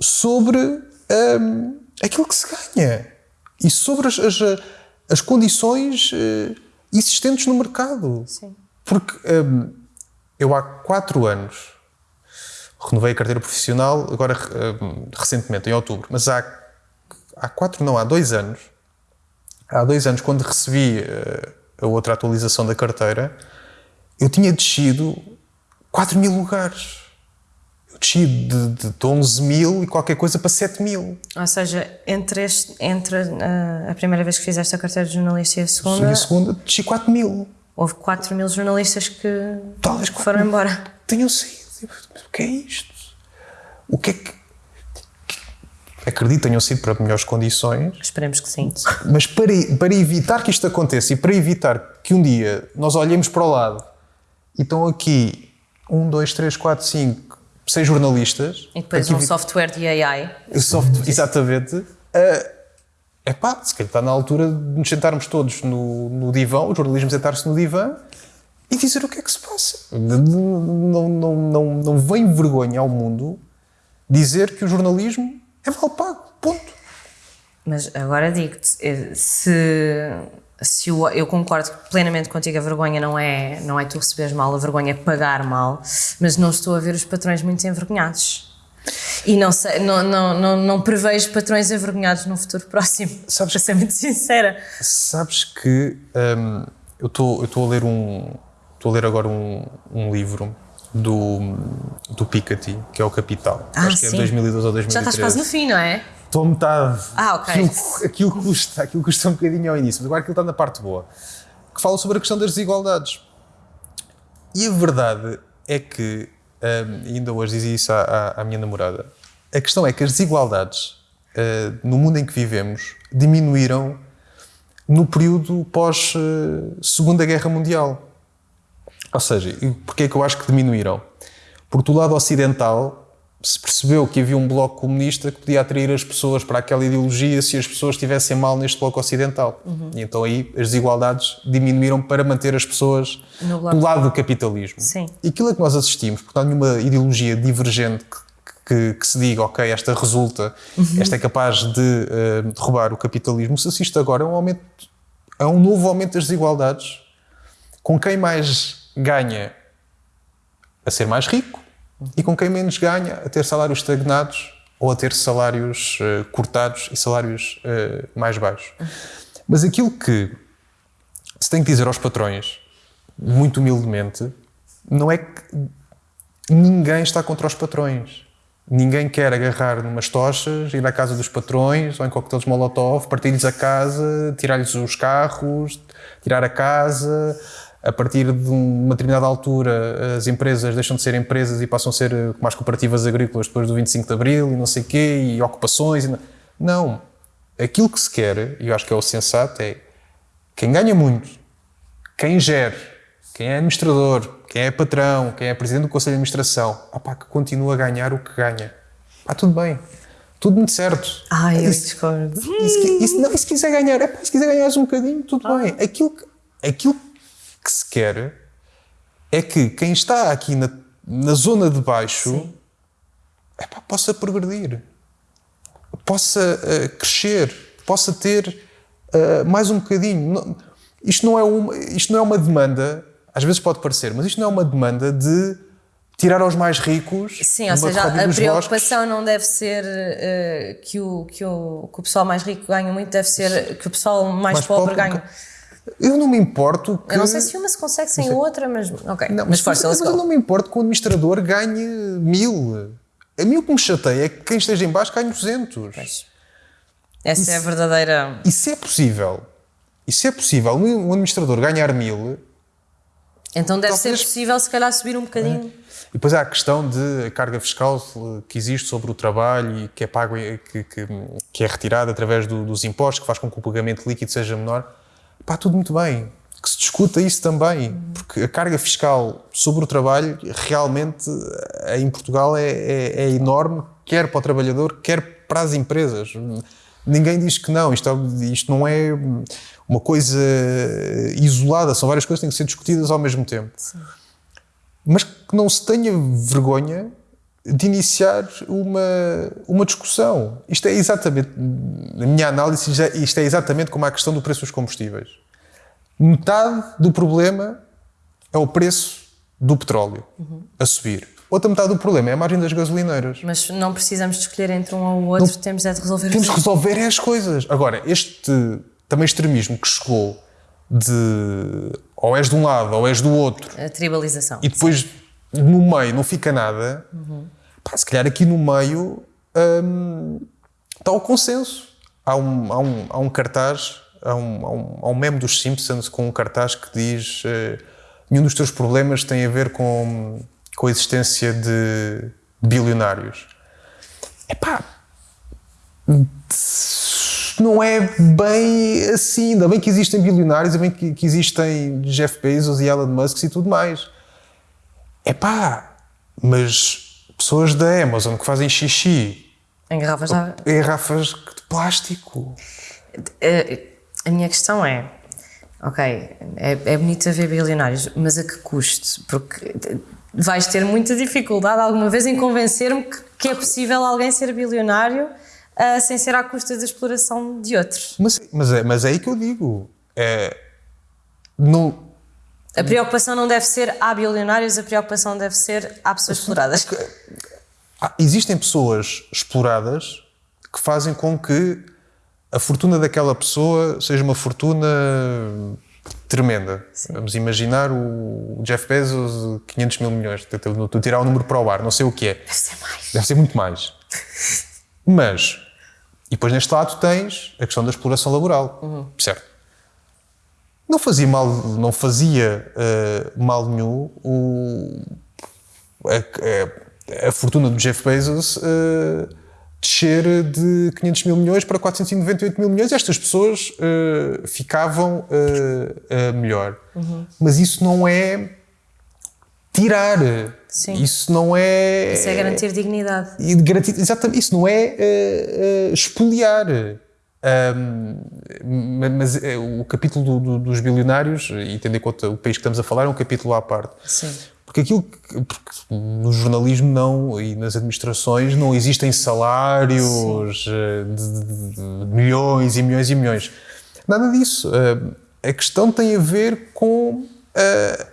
B: sobre um, aquilo que se ganha e sobre as, as, as condições uh, existentes no mercado.
A: Sim.
B: Porque um, eu há quatro anos renovei a carteira profissional, agora um, recentemente, em outubro, mas há, há quatro, não, há dois anos, há dois anos, quando recebi uh, a outra atualização da carteira, eu tinha descido 4 mil lugares desci de, de, de 11 mil e qualquer coisa para 7 mil.
A: Ou seja, entre, este, entre a, a primeira vez que fizeste a carteira de jornalista e a segunda...
B: E a segunda, desci 4 mil.
A: Houve 4 mil jornalistas que, Talvez que foram embora.
B: Tenham saído. O que é isto? O que é que... Acredito tenham sido para melhores condições.
A: Esperemos que sim.
B: Mas para, para evitar que isto aconteça e para evitar que um dia nós olhemos para o lado e estão aqui um, dois, três, quatro, cinco seis jornalistas.
A: E depois um software de AI.
B: Exatamente. Uh, epá, se calhar está na altura de nos sentarmos todos no, no divã, o jornalismo sentar-se no divã e dizer o que é que se passa. Não, não, não, não, vem vergonha ao mundo dizer que o jornalismo é mal pago. Ponto.
A: Mas agora digo-te, eh, se se eu, eu, concordo plenamente contigo, a vergonha não é, não é tu receberes mal, a vergonha é pagar mal, mas não estou a ver os patrões muito envergonhados. E não, sei, não, não, não, não prevejo patrões envergonhados no futuro próximo, [LAUGHS] sabes, para ser muito sincera.
B: Sabes que hum, eu estou a ler um. Estou a ler agora um, um livro do, do Piketty, que é o Capital.
A: Ah,
B: Acho que é 2012 ou 2013. Já
A: estás quase no fim, não é?
B: estou a metade.
A: Ah, ok.
B: Aquilo, aquilo, custa, aquilo custa um bocadinho ao início, mas agora aquilo está na parte boa. Que fala sobre a questão das desigualdades. E a verdade é que, um, ainda hoje dizia isso à, à, à, minha namorada, a questão é que as desigualdades uh, no mundo em que vivemos diminuíram no período pós uh, Segunda Guerra Mundial. Ou seja, porquê é que eu acho que diminuíram? Porque do lado ocidental se percebeu que havia um bloco comunista que podia atrair as pessoas para aquela ideologia se as pessoas estivessem mal neste bloco ocidental. Uhum. E então aí as desigualdades diminuíram para manter as pessoas do lado do capitalismo.
A: Sim.
B: E aquilo a que nós assistimos, portanto, nenhuma ideologia divergente que, que, que, se diga, ok, esta resulta, uhum. esta é capaz de uh, derrubar o capitalismo, se assiste agora a um aumento, a um novo aumento das desigualdades, com quem mais ganha a ser mais rico, e com quem menos ganha a ter salários estagnados ou a ter salários uh, cortados e salários uh, mais baixos. Mas aquilo que se tem que dizer aos patrões, muito humildemente, não é que ninguém está contra os patrões. Ninguém quer agarrar numas tochas, ir à casa dos patrões ou em coquetéis molotov, partir-lhes a casa, tirar-lhes os carros, tirar a casa, a partir de uma determinada altura as empresas deixam de ser empresas e passam a ser eh, as cooperativas agrícolas depois do 25 de Abril e não sei o quê, e ocupações. E não. Aquilo que se quer, e eu acho que é o sensato, é quem ganha muito, quem gere, quem é administrador, quem é patrão, quem é presidente do Conselho de Administração, opá, que continua a ganhar o que ganha. Pá, tudo bem. Tudo muito certo.
A: Ai, eu discordo.
B: Se, e se, não, e se quiser ganhar, é, se quiser ganhar um bocadinho, tudo ah. bem. Aquilo, aquilo que se quer é que quem está aqui na, na zona de baixo epá, possa progredir, possa uh, crescer, possa ter uh, mais um bocadinho. Não, isto, não é uma, isto não é uma demanda, às vezes pode parecer, mas isto não é uma demanda de tirar aos mais ricos.
A: Sim, ou seja, a preocupação bosques. não deve ser uh, que, o, que, o, que o pessoal mais rico ganha muito, deve ser que o pessoal mais, mais pobre, pobre ganha.
B: Eu não me importo que.
A: Eu não sei se uma se consegue sem outra, mas. Ok. Não, mas,
B: mas, mas eu não me importo que o administrador ganhe mil. A mim o que me chateia é que quem esteja em baixo ganhe 200. Pois.
A: Essa isso, é a verdadeira.
B: Isso é possível. Isso é possível. Um administrador ganhar mil.
A: Então deve talvez... ser possível, se calhar, subir um bocadinho. É.
B: E depois há a questão de carga fiscal que existe sobre o trabalho e que é pago, que, que, que é retirada através do, dos impostos, que faz com que o pagamento líquido seja menor. Pá, tudo muito bem. Que se discuta isso também, porque a carga fiscal sobre o trabalho realmente eh, em Portugal é, é, é enorme, quer para o trabalhador, quer para as empresas. Ninguém diz que não, isto, é, isto não é uma coisa isolada, são várias coisas que têm que ser discutidas ao mesmo tempo. Sim. Mas que não se tenha vergonha de iniciar uma, uma discussão. Isto é exatamente, na minha análise, isto é exatamente como a questão do preço dos combustíveis. Metade do problema é o preço do petróleo uhum. a subir. Outra metade do problema é a margem das gasolineiras.
A: Mas não precisamos de escolher entre um ou outro, não, temos é de resolver
B: Temos de resolver é as coisas. Agora, este também extremismo que chegou de ou és de um lado ou és do outro.
A: A tribalização.
B: E depois sim no meio não fica nada, uhum. pá, se calhar aqui no meio hum, está o consenso. Há um, há um, há um cartaz, há um, há, um, há um meme dos Simpsons com um cartaz que diz uh, nenhum dos teus problemas tem a ver com, com a existência de bilionários. Epá, não é bem assim. Ainda bem que existem bilionários, ainda bem que, que existem Jeff Bezos e Elon Musk e tudo mais. É pá, mas pessoas da Amazon que fazem xixi
A: em garrafas de.
B: Em garrafas de plástico.
A: Eh, a minha questão é: ok, é, é bonito haver bilionários, mas a que custo? Porque vais ter muita dificuldade alguma vez em convencer-me que, que, é possível alguém ser bilionário uh, sem ser à custa da exploração de outros.
B: Mas, mas, é, mas é aí que eu digo. É, não,
A: a preocupação não deve ser há bilionários, a preocupação deve ser há pessoas exploradas.
B: Existem pessoas exploradas que fazem com que a fortuna daquela pessoa seja uma fortuna tremenda. Sim. Vamos imaginar o Jeff Bezos, 500 mil milhões. Estou a tirar o número para o ar, não sei o que é.
A: Deve ser mais.
B: Deve ser muito mais. [LAUGHS] Mas, e depois neste lado tens a questão da exploração laboral, uhum. certo? Não fazia mal, não fazia uh, mal nenhum o, a, a, a, fortuna do Jeff Bezos uh, descer de 500 mil milhões para 498 mil milhões. Estas pessoas uh, ficavam melhor. Uhum. Mas isso não é tirar. Sim. Isso não é.
A: Isso é garantir dignidade.
B: E garantir, exatamente, isso não é uh, uh, expoliar. Um, mas uh, o capítulo do, do, dos bilionários, e tendo em conta o país que estamos a falar, é um capítulo à parte.
A: Sim.
B: Porque aquilo que, porque no jornalismo não e nas administrações não existem salários de, de, de, milhões e milhões e milhões. Nada disso. a questão tem a ver com a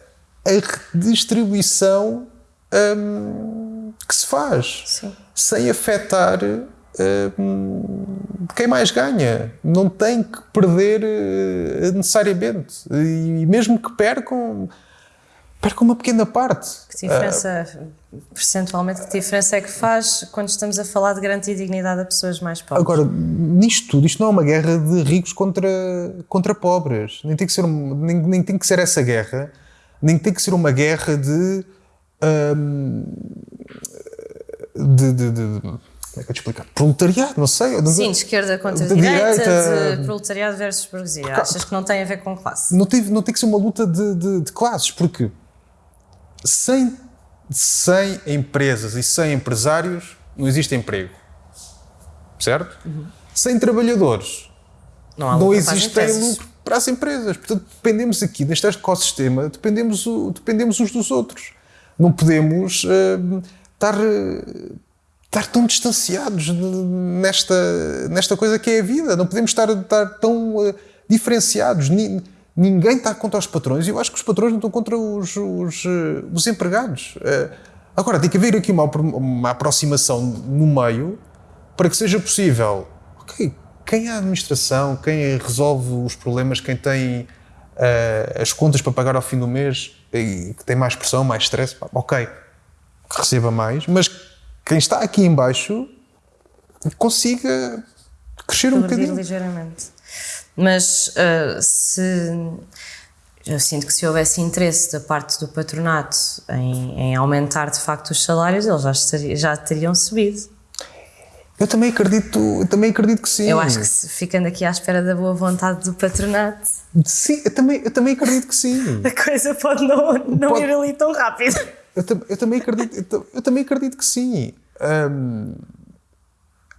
B: redistribuição um, que se faz
A: Sim.
B: sem afetar quem mais ganha. Não tem que perder uh, necessariamente. E mesmo que percam, percam uma pequena parte.
A: Que diferença, uh, percentualmente, que diferença é que faz quando estamos a falar de garantir dignidade a pessoas mais pobres?
B: Agora, nisto tudo, isto não é uma guerra de ricos contra, contra pobres. Nem tem, que ser, nem, nem tem que ser essa guerra, nem tem que ser uma guerra de de, de, de, como é que eu te explicar? Proletariado, não sei.
A: Sim, de esquerda contra de direita, direita, de proletariado versus burguesia. Porque, Achas que não tem a ver com classe?
B: Não tem, não tem que ser uma luta de, de, de classes, porque sem, sem empresas e sem empresários não existe emprego. Certo? Uhum. Sem trabalhadores não, não existe lucro para as empresas. Portanto, dependemos aqui deste ecossistema, dependemos, dependemos uns dos outros. Não podemos uh, estar, estar tão distanciados nesta, nesta coisa que é a vida. Não podemos estar, estar tão uh, diferenciados. Ni, ninguém está contra os patrões e eu acho que os patrões não estão contra os, os, uh, os empregados. agora, tem que haver aqui uma, uma aproximação no meio para que seja possível. Ok, quem é a administração, quem resolve os problemas, quem tem as contas para pagar ao fim do mês e que tem mais pressão, mais stress, ok, que receba mais, mas quem está aqui embaixo consiga crescer um bocadinho.
A: ligeiramente. Mas uh, se eu sinto que se houvesse interesse da parte do patronato em, em aumentar de facto os salários, eles já, estaria, já teriam subido.
B: Eu também acredito, eu também acredito que sim.
A: Eu acho que ficando aqui à espera da boa vontade do patronato.
B: Sim, eu também, eu também acredito que sim. [LAUGHS]
A: A coisa pode não, não pode... ir ali tão rápido.
B: Eu, eu também acredito, eu, eu, também acredito que sim. Um,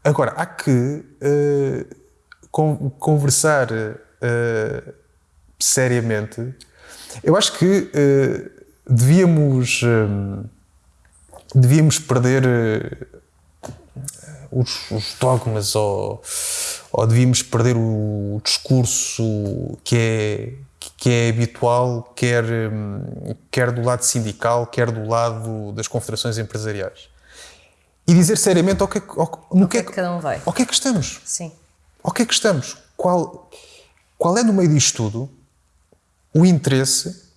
B: agora, há que uh, con conversar uh, seriamente. Eu acho que uh, devíamos, um, devíamos perder os, os dogmas ou, ou devíamos perder o discurso que é, que é habitual, quer, quer do lado sindical, quer do lado das confederações empresariais. E dizer seriamente ao que, ao, no
A: o que, é que cada um vai.
B: Ao que é que estamos?
A: Sim.
B: Ao que é que estamos? Qual, qual é, no meio disto tudo, o interesse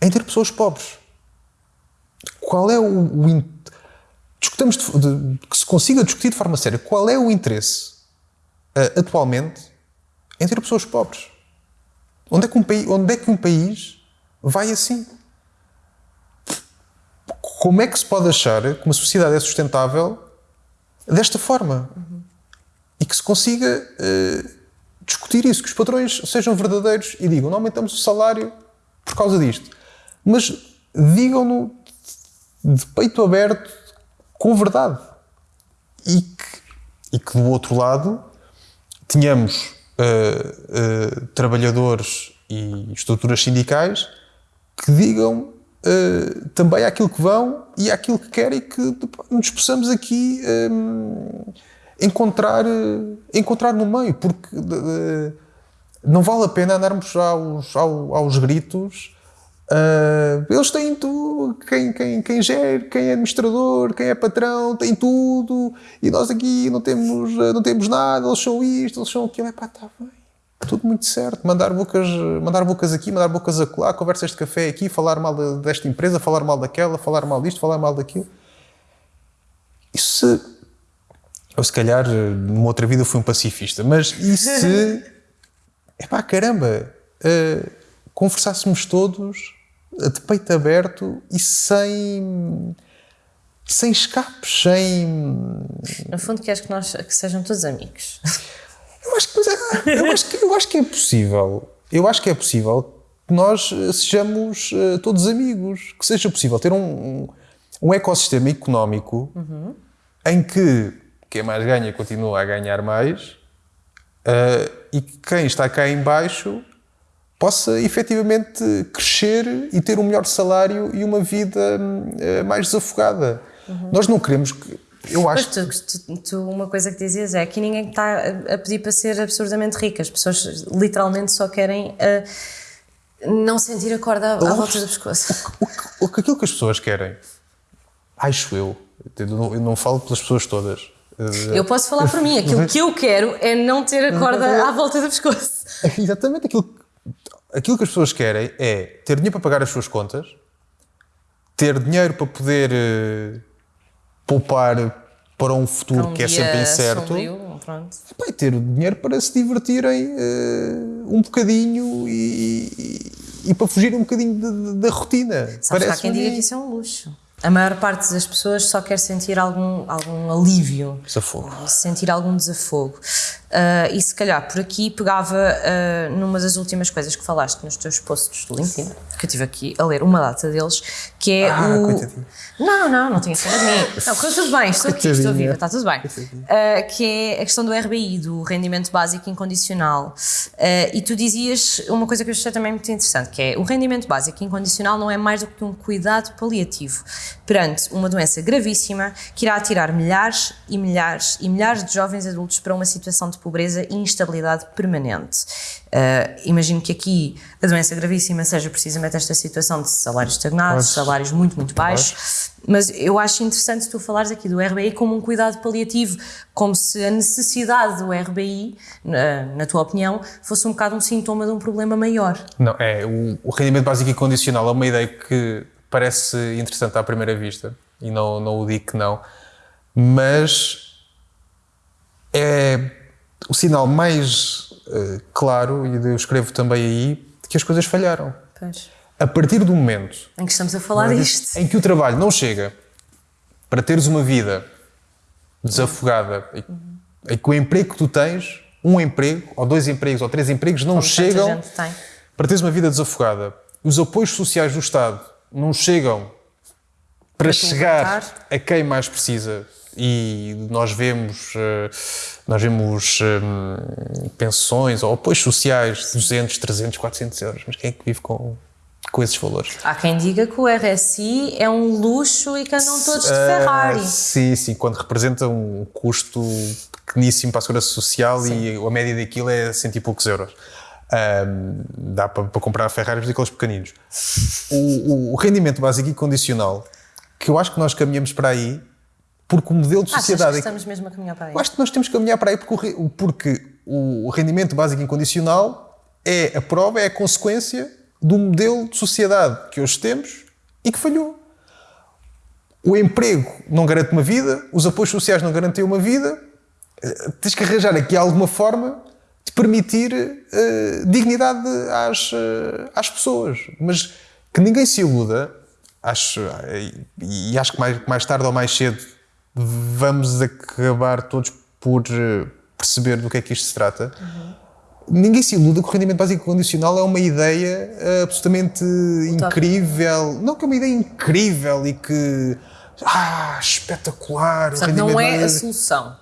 B: em ter pessoas pobres? Qual é o, o, discutamos de, de, que se consiga discutir de forma séria qual é o interesse uh, atualmente em ter pessoas pobres. Onde é, que um país, onde é que um país vai assim? Como é que se pode achar que uma sociedade é sustentável desta forma? Uhum. E que se consiga uh, discutir isso, que os patrões sejam verdadeiros e digam: não aumentamos o salário por causa disto. Mas digam-no de peito aberto com verdade. E que, e que do outro lado tínhamos uh, uh, trabalhadores e estruturas sindicais que digam uh, também aquilo que vão e aquilo que querem que nos possamos aqui um, encontrar, encontrar no meio, porque não vale a pena andarmos aos, aos, aos gritos Uh, eles têm tudo, quem, quem, quem gera, quem é administrador, quem é patrão, tem tudo, e nós aqui não temos, não temos nada, eles são isto, eles são aquilo, é pá, está bem, tudo muito certo, mandar bocas, mandar bocas aqui, mandar bocas acolá, conversas de café aqui, falar mal de, desta empresa, falar mal daquela, falar mal disto, falar mal daquilo. Isso se, eu se calhar numa outra vida fui um pacifista, mas e se, [LAUGHS] é pá, caramba, uh, conversássemos todos de peito aberto e sem sem escapes, sem.
A: No fundo, queres que nós que sejam todos amigos.
B: Eu acho que, é, eu acho que, eu acho que é possível. Eu acho que é possível que nós eh, sejamos uh, todos amigos, que seja possível ter um, um, um ecossistema económico uhum. em que quem mais ganha continua a ganhar mais uh, e quem está cá em baixo possa efetivamente crescer e ter um melhor salário e uma vida uh, mais desafogada. Uhum. Nós não queremos que eu acho.
A: Mas tu, tu, tu, uma coisa que dizias é que ninguém está a pedir para ser absurdamente rico. As pessoas literalmente só querem uh, não sentir a corda à, à volta do pescoço.
B: O, o, aquilo que as pessoas querem, acho eu, eu não, eu não falo pelas pessoas todas.
A: Eh, eu posso falar por mim. Aquilo que eu quero é não ter a corda [LAUGHS] à volta do pescoço.
B: Exatamente. Aquilo, aquilo que as pessoas querem é ter dinheiro para pagar as suas contas, ter dinheiro para poder uh, poupar para um futuro um que é sempre incerto. Sombrio, e ter dinheiro para se divertirem uh, um bocadinho e, e, e, para fugir um bocadinho da rotina.
A: Sabes Parece há quem diga que isso é um luxo a maior parte das pessoas só quer sentir algum, algum alívio.
B: Desafogo.
A: Sentir algum desafogo. Uh, e se calhar por aqui pegava uh, numa das últimas coisas que falaste nos teus posts do LinkedIn, que eu estive aqui a ler uma data deles, que é ah, o. Coitadinho. Não, não, não tinha sido de mim. [LAUGHS] Não, correu tudo bem, estou aqui, estou viva, está tudo bem. Uh, que é a questão do RBI, do rendimento básico incondicional. e tu dizias uma coisa que eu achei também muito interessante, que é o rendimento básico incondicional não é mais do que um cuidado paliativo perante uma doença gravíssima que irá tirar milhares e milhares e milhares de jovens adultos para uma situação de pobreza e instabilidade permanente. Uh, imagino que aqui a doença gravíssima seja precisamente esta situação de salários estagnados, salários muito, muito baixos, mas eu acho interessante tu falares aqui do RBI como um cuidado paliativo, como se a necessidade do RBI, na, na tua opinião, fosse um bocado um sintoma de um problema maior.
B: Não, é, o, o rendimento básico e condicional é uma ideia que parece interessante à primeira vista, e não, não o digo que não, mas é o sinal mais uh, claro, e eu escrevo também aí, de que as coisas falharam. Pois. A partir do momento
A: em que estamos a falar disto,
B: em que o trabalho não chega para teres uma vida desafogada, uhum. em que o emprego que tu tens, um emprego, ou dois empregos, ou três empregos, não Como chegam para teres uma vida desafogada. Os apoios sociais do Estado não chegam para, para chegar a quem mais precisa. E nós vemos, eh, nós vemos um, pensões ou apoios sociais de 200, 300, 400 euros. Mas quem é que vive com, com esses valores?
A: Há quem diga que o RSI é um luxo e que andam todos de Ferrari. Uh,
B: sim, sim, quando representa um custo pequeníssimo para a segurança social sim. e a média daquilo é cento e poucos euros. Um, dá para, para comprar Ferraris daqueles pequeninos. O, o, o, rendimento básico e condicional, que eu acho que nós caminhamos para aí, porque o modelo de sociedade. Achas
A: que estamos mesmo a caminhar para aí?
B: Eu acho que nós temos que caminhar para aí porque, porque o, o rendimento básico incondicional é a prova, é a consequência do modelo de sociedade que hoje temos e que falhou. O emprego não garante uma vida, os apoios sociais não garantem uma vida, eh, tens que arranjar aqui alguma forma de permitir uh, dignidade às, uh, às pessoas. Mas que ninguém se iluda, acho, e acho que mais, mais tarde ou mais cedo vamos acabar todos por uh, perceber do que é que isto se trata. Uhum. Ninguém se iluda que o rendimento básico condicional é uma ideia absolutamente incrível. Não que é uma ideia incrível e que. Ah, espetacular!
A: Portanto, não é a solução.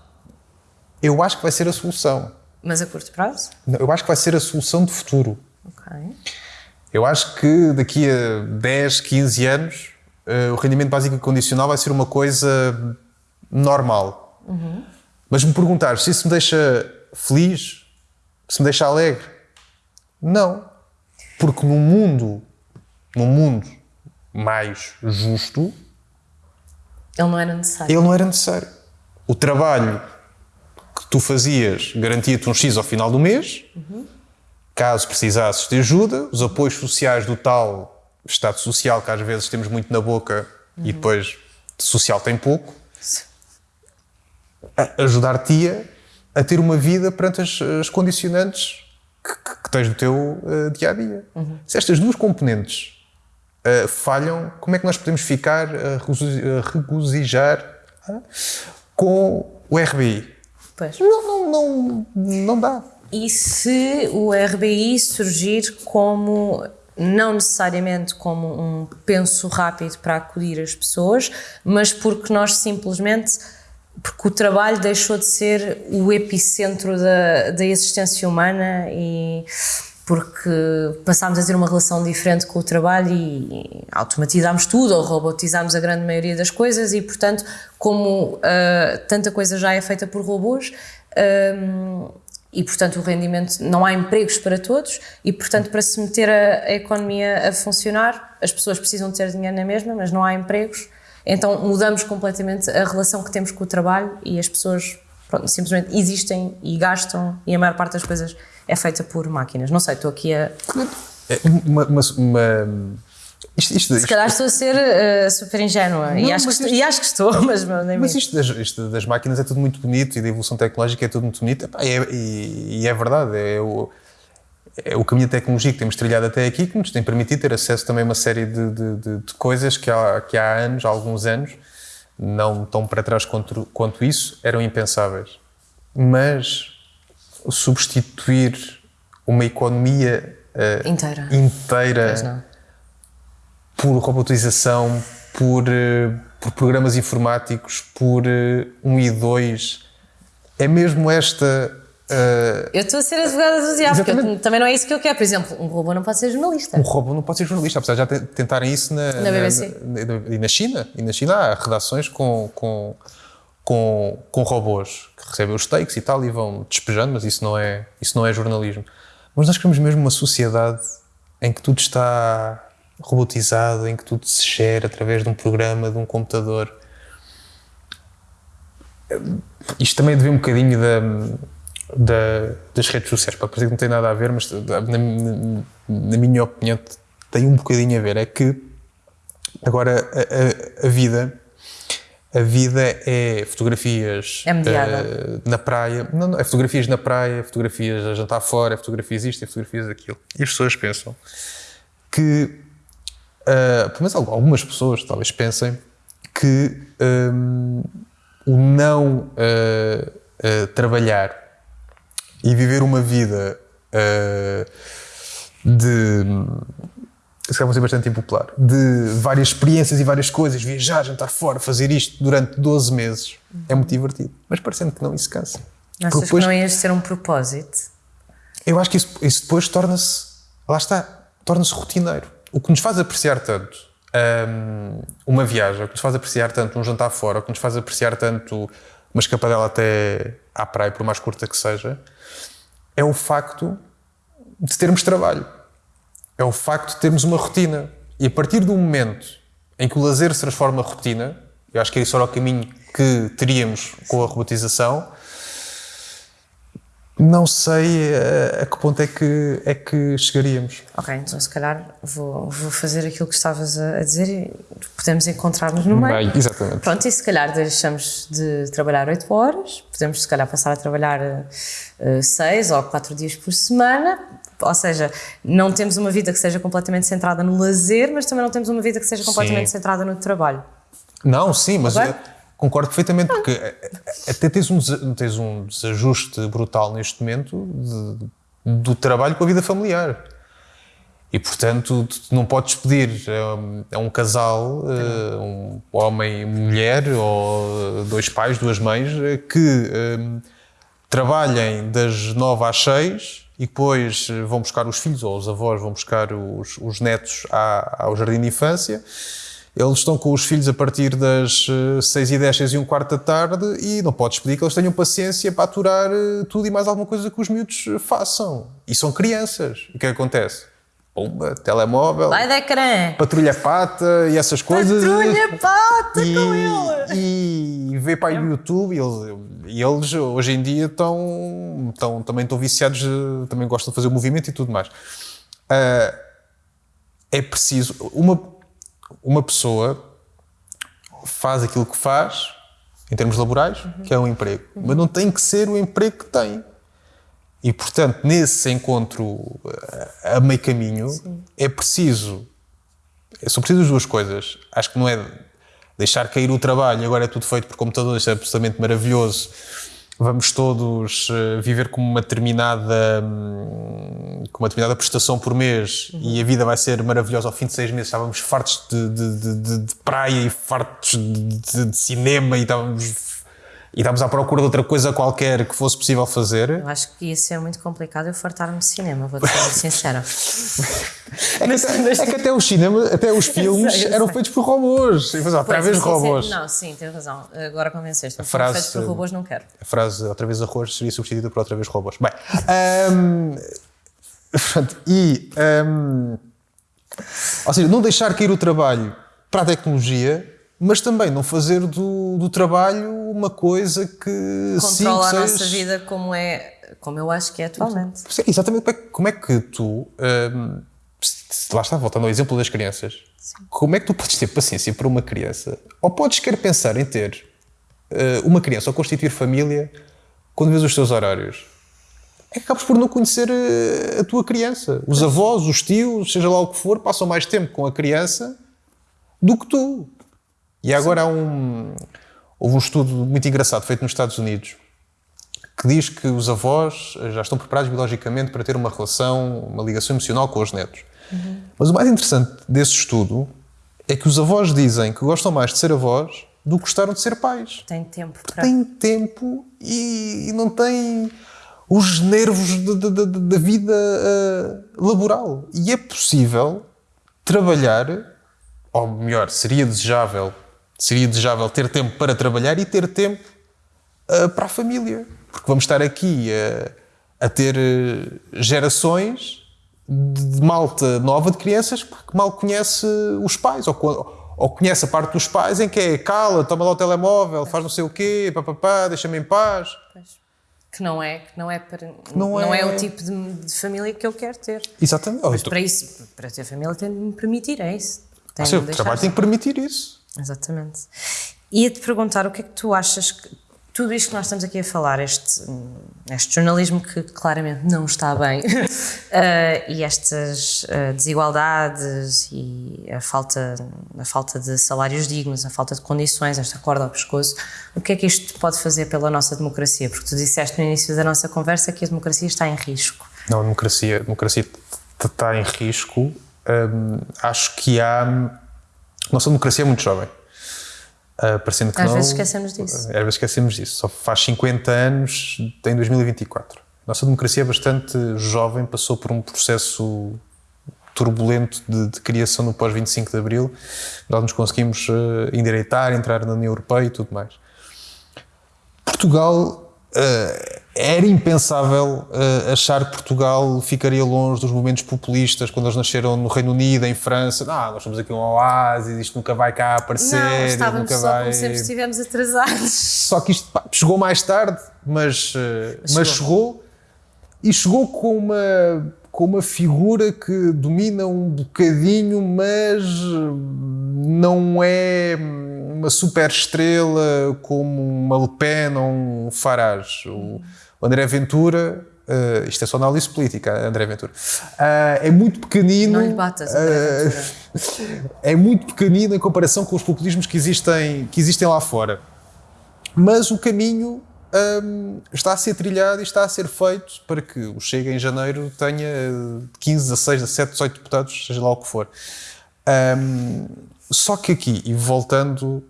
B: Eu acho que vai ser a solução.
A: Mas a curto prazo?
B: Eu acho que vai ser a solução de futuro. Ok. Eu acho que daqui a 10, 15 anos uh, o rendimento básico condicional vai ser uma coisa normal. Uhum. Mas me perguntar se isso me deixa feliz, se me deixa alegre, não. Porque num mundo, num mundo mais justo,
A: ele não era necessário.
B: Ele não era necessário. O trabalho tu fazias garantia-te um X ao final do mês, uhum. caso precisasses de ajuda, os apoios sociais do tal Estado Social, que às vezes temos muito na boca uhum. e depois social tem pouco, ajudar-te a, ter uma vida perante as, as condicionantes que, que, que, tens no teu uh, dia a dia. Uhum. Se estas duas componentes uh, falham, como é que nós podemos ficar a regozijar uh, com o RBI? Pois. Não, não, não, não dá.
A: E se o RBI surgir como não necessariamente como um penso rápido para acudir as pessoas, mas porque nós simplesmente porque o trabalho deixou de ser o epicentro da, da existência humana e porque passámos a ter uma relação diferente com o trabalho e automatizámos tudo ou robotizámos a grande maioria das coisas e, portanto, como uh, tanta coisa já é feita por robôs um, e, portanto, o rendimento, não há empregos para todos e, portanto, para se meter a, a economia a funcionar, as pessoas precisam ter dinheiro na mesma, mas não há empregos, então mudamos completamente a relação que temos com o trabalho e as pessoas pronto, simplesmente existem e gastam e a maior parte das coisas é feita por máquinas. Não sei, estou aqui a.
B: É uma, uma, uma...
A: Isto, isto, Se calhar estou a ser uh, super ingênua não, e, acho isto, e acho que estou, [LAUGHS] mas nem
B: Mas isto das, isto das, máquinas é tudo muito bonito e da evolução tecnológica é tudo muito bonito e é, e é verdade, é o, é o caminho da tecnologia que temos trilhado até aqui que nos tem permitido ter acesso também a uma série de, de, de, de coisas que há, que há anos, há alguns anos, não tão para trás quanto, quanto isso, eram impensáveis. Mas substituir uma economia uh,
A: inteira,
B: inteira por robotização, por, uh, por programas informáticos, por uh, um e dois. É mesmo esta.
A: eu estou a ser advogada do diabo, porque também não é isso que eu quero. Por exemplo, um robô não pode ser jornalista.
B: Um robô não pode ser jornalista, apesar de já tentarem isso na,
A: na BBC.
B: Na, na, e na China. E na China há redações com, com com, com robôs recebem os takes e tal e vão despejando, mas isso não é, isso não é jornalismo. Mas nós queremos mesmo uma sociedade em que tudo está robotizado, em que tudo se gera através de um programa, de um computador. Isto também deve um bocadinho da, da, das redes sociais, para parecer que não tem nada a ver, mas na, na, minha opinião tem um bocadinho a ver. É que agora a, a, a vida a vida é fotografias
A: é uh,
B: na praia, não, não, é fotografias na praia, fotografias a jantar fora, é fotografias isto, é fotografias aquilo. E as pessoas pensam que, uh, pelo menos algumas pessoas talvez pensem que um, o não uh, uh, trabalhar e viver uma vida de se calhar vão ser bastante impopular, de várias experiências e várias coisas, viajar, jantar fora, fazer isto durante 12 meses, é muito divertido. Mas parecendo que não, isso cansa.
A: Achas depois, que não ias ter um propósito?
B: Eu acho que isso, isso depois torna-se, lá está, torna-se rotineiro. O que nos faz apreciar tanto um, uma viagem, o que nos faz apreciar tanto um jantar fora, o que nos faz apreciar tanto uma escapadela até à praia, por mais curta que seja, é o facto de termos trabalho é o facto de termos uma rotina. E a partir do momento em que o lazer se transforma em rotina, eu acho que esse era o caminho que teríamos com a robotização, não sei a, eh, a, que ponto é que, é que chegaríamos.
A: Ok, então se calhar vou, vou fazer aquilo que estavas a, a dizer e podemos encontrar-nos no meio.
B: Bem, exatamente.
A: Pronto, e se calhar deixamos de trabalhar 8 horas, podemos se calhar passar a trabalhar 6 uh, ou 4 dias por semana, ou seja, não temos uma vida que seja completamente centrada no lazer, mas também não temos uma vida que seja completamente sim. centrada no trabalho.
B: Não, sim, mas concordo perfeitamente, porque até tens um, tens um desajuste brutal neste momento de, do trabalho com a vida familiar. E, portanto, não podes pedir a, um casal, eh, um homem e mulher, ou dois pais, duas mães, eh, que um, trabalhem das nove às seis e depois vão buscar os filhos, ou os avós vão buscar os, os netos ao jardim de infância eles estão com os filhos a partir das 6 eh, e 10, 6 e um quarto da tarde e não podes pedir que eles tenham paciência para aturar eh, tudo e mais alguma coisa que os miúdos eh, façam. E são crianças. E o que, é acontece? Pumba, telemóvel,
A: Vai de ecrã.
B: patrulha pata e essas coisas.
A: Patrulha pata [LAUGHS] e, com ele!
B: E vê para o YouTube e eles, e eles hoje em dia estão, estão, também estão viciados, também gostam de fazer o movimento e tudo mais. Uh, é preciso. Uma, uma pessoa faz aquilo que faz, em termos laborais, uhum. que é um emprego. Uhum. Mas não tem que ser o emprego que tem. E, portanto, nesse encontro eh, a meio caminho, Sim. é preciso. São precisas duas coisas. Acho que não é deixar cair o trabalho, agora é tudo feito por computador, isso é absolutamente maravilhoso. vamos todos uh, viver com uma determinada um, com uma determinada prestação por mês uhum. e a vida vai ser maravilhosa ao fim de seis meses estávamos fartos de, de, de, de praia e fartos de, cinema e estávamos e estávamos à procura de outra coisa qualquer que fosse possível fazer.
A: Eu acho que ia ser muito complicado eu fartar-me de cinema, vou-te ser sincera.
B: é, que até, é que até os cinemas, até os [LAUGHS] filmes sei, eram sei. feitos por robôs. E, outra vez robôs.
A: Não, sim, tens razão. Agora convenceste. A frase, feitos por robôs não quero.
B: A frase outra vez arroz seria substituída por outra vez robôs. Bem, um, [LAUGHS] pronto, e. Um, ou seja, não deixar cair o trabalho para a tecnologia mas também não fazer do, do trabalho uma coisa que
A: controla a nossa vida como é como eu acho que é atualmente.
B: Exatamente. Como é que tu hum, lá está, voltando ao exemplo das crianças Sim. como é que tu podes ter paciência para uma criança? Ou podes querer pensar em ter uh, uma criança ou constituir família quando vês os teus horários? É que acabas por não conhecer a, a tua criança. Os avós, os tios, seja lá o que for passam mais tempo com a criança do que tu e agora há um. Houve um estudo muito engraçado feito nos Estados Unidos que diz que os avós já estão preparados biologicamente para ter uma relação, uma ligação emocional com os netos. Uhum. Mas o mais interessante desse estudo é que os avós dizem que gostam mais de ser avós do que gostaram de ser pais.
A: Tem tempo para.
B: Tem tempo e, e não tem os nervos da vida uh, laboral. E é possível trabalhar, ou melhor, seria desejável seria desejável ter tempo para trabalhar e ter tempo uh, para a família. Porque vamos estar aqui a, a ter eh, gerações de malta nova de crianças que mal conhece os pais, ou, ou conhece a parte dos pais em que é cala, toma lá o telemóvel, faz não sei o quê, papapá, deixa-me em paz.
A: Que não é, que não é, para, não, não é... é... o tipo de, de, família que eu quero ter.
B: Exatamente.
A: Mas para isso, para ter família tem de me permitir, é isso.
B: Tem ah, o trabalho tem que permitir isso.
A: Exatamente. Ia-te perguntar o que é que tu achas que tudo isto que nós estamos aqui a falar, este, este jornalismo que claramente não está bem, uh, [LAUGHS] e estas uh, desigualdades e a falta, a falta de salários dignos, a falta de condições, esta corda ao pescoço, o que é que isto pode fazer pela nossa democracia? Porque tu disseste no início da nossa conversa que a democracia está em risco.
B: Não, a democracia, a democracia está em risco. Um, acho que há nossa democracia é muito jovem. Uh, parecendo que
A: Às
B: não,
A: vezes esquecemos disso. Às
B: vezes esquecemos disso. Só faz 50 anos, em 2024. Nossa democracia é bastante jovem, passou por um processo turbulento de, de criação no pós-25 de Abril. Nós nos conseguimos uh, endireitar, entrar na União Europeia e tudo mais. Portugal Uh, era impensável uh, achar que Portugal ficaria longe dos movimentos populistas quando eles nasceram no Reino Unido, em França. Não, nós somos aqui um oásis, isto nunca vai cá aparecer. Não,
A: estávamos
B: nunca
A: só
B: vai...
A: como sempre estivemos atrasados.
B: Só que isto pá, chegou mais tarde, mas, mas, mas chegou. E chegou com uma, com uma figura que domina um bocadinho, mas não é uma super estrela como uma Le Pen ou um Farage. O André Ventura, uh, isto é só análise política, André Ventura, uh, é muito pequenino.
A: Não lhe batas, André
B: uh, [LAUGHS] É muito pequenino em comparação com os populismos que existem, que existem lá fora. Mas o caminho um, está a ser trilhado e está a ser feito para que o Chega em janeiro tenha 15, 16, 17, 18 deputados, seja lá o que for. Um, só que aqui, e voltando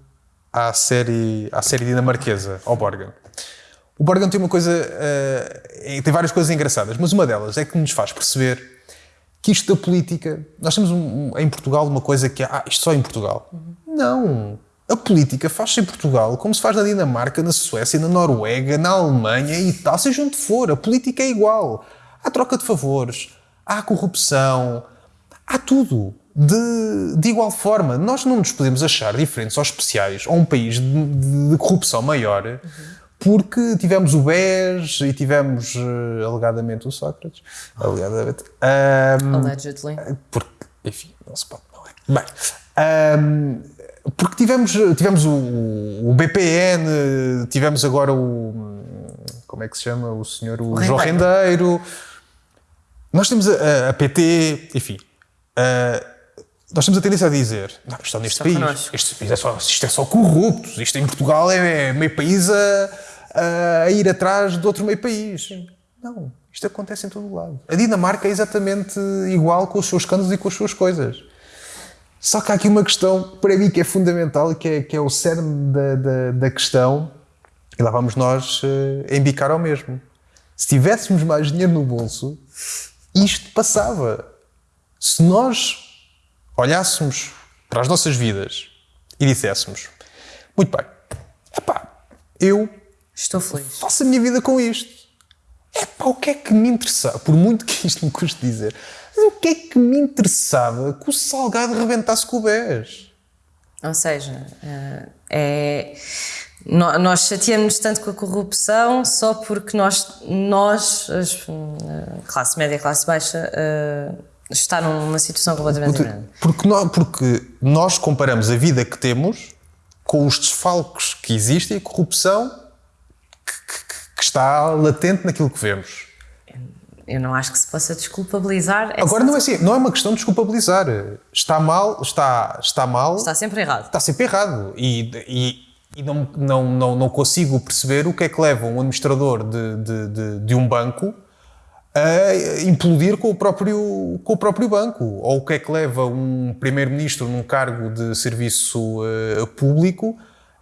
B: à série, à série dinamarquesa, ao Borgen. O Borgen tem uma coisa, uh, tem várias coisas engraçadas, mas uma delas é que nos faz perceber que isto da política, nós temos um, em Portugal uma coisa que é, ah, isto só em Portugal. Uhum. Não. A política faz-se em Portugal como se faz na Dinamarca, na Suécia, na Noruega, na Alemanha e tal, seja onde for. A política é igual. Há troca de favores, há corrupção, há tudo de, de igual forma. Nós não nos podemos achar diferentes ou especiais a um país de, de, de corrupção maior uhum. Porque tivemos o BES e tivemos uh, alegadamente o Sócrates. Alegadamente.
A: Um, Allegedly.
B: Porque, enfim, não se pode, não é? Bem. Um, porque tivemos, tivemos o, o, BPN, tivemos agora o. Como é que se chama? O senhor o, o João Rendeiro. Nós temos a, a PT, enfim. Uh, nós temos a tendência a dizer, não, isto é neste país, este país é só, isto é só corruptos, isto em Portugal é, é meio país a, a ir atrás de outro meio país. Sim. Não, isto acontece em todo o lado. A Dinamarca é exatamente igual com os seus escândalos e com as suas coisas. Só que há aqui uma questão, para mim, que é fundamental, que é, que é o cerne da, da, da questão, e lá vamos nós uh, embicar ao mesmo. Se tivéssemos mais dinheiro no bolso, isto passava. Se nós olhássemos para as nossas vidas e disséssemos: Muito bem, epá, eu
A: Estou feliz.
B: faço a minha vida com isto. Epá, o que é que me interessava? Por muito que isto me custe dizer, mas o que é que me interessava que o Salgado rebentasse com o BES?
A: Ou seja, eh, é nós chateamos tanto com a corrupção só porque nós, nós a classe média, classe baixa, uh, está numa situação completamente
B: porque,
A: diferente.
B: Porque nós, porque nós comparamos a vida que temos com os desfalques que existem e a corrupção que, que, está latente naquilo que vemos.
A: Eu não acho que se possa desculpabilizar.
B: Agora não é assim, não é uma questão de desculpabilizar. Está mal, está, está mal.
A: Está sempre errado.
B: Está sempre errado. E, e e não, não, não, não consigo perceber o que é que leva um administrador de, de, de, de um banco a implodir com o, próprio, com o próprio banco. Ou o que é que leva um primeiro-ministro num cargo de serviço uh, público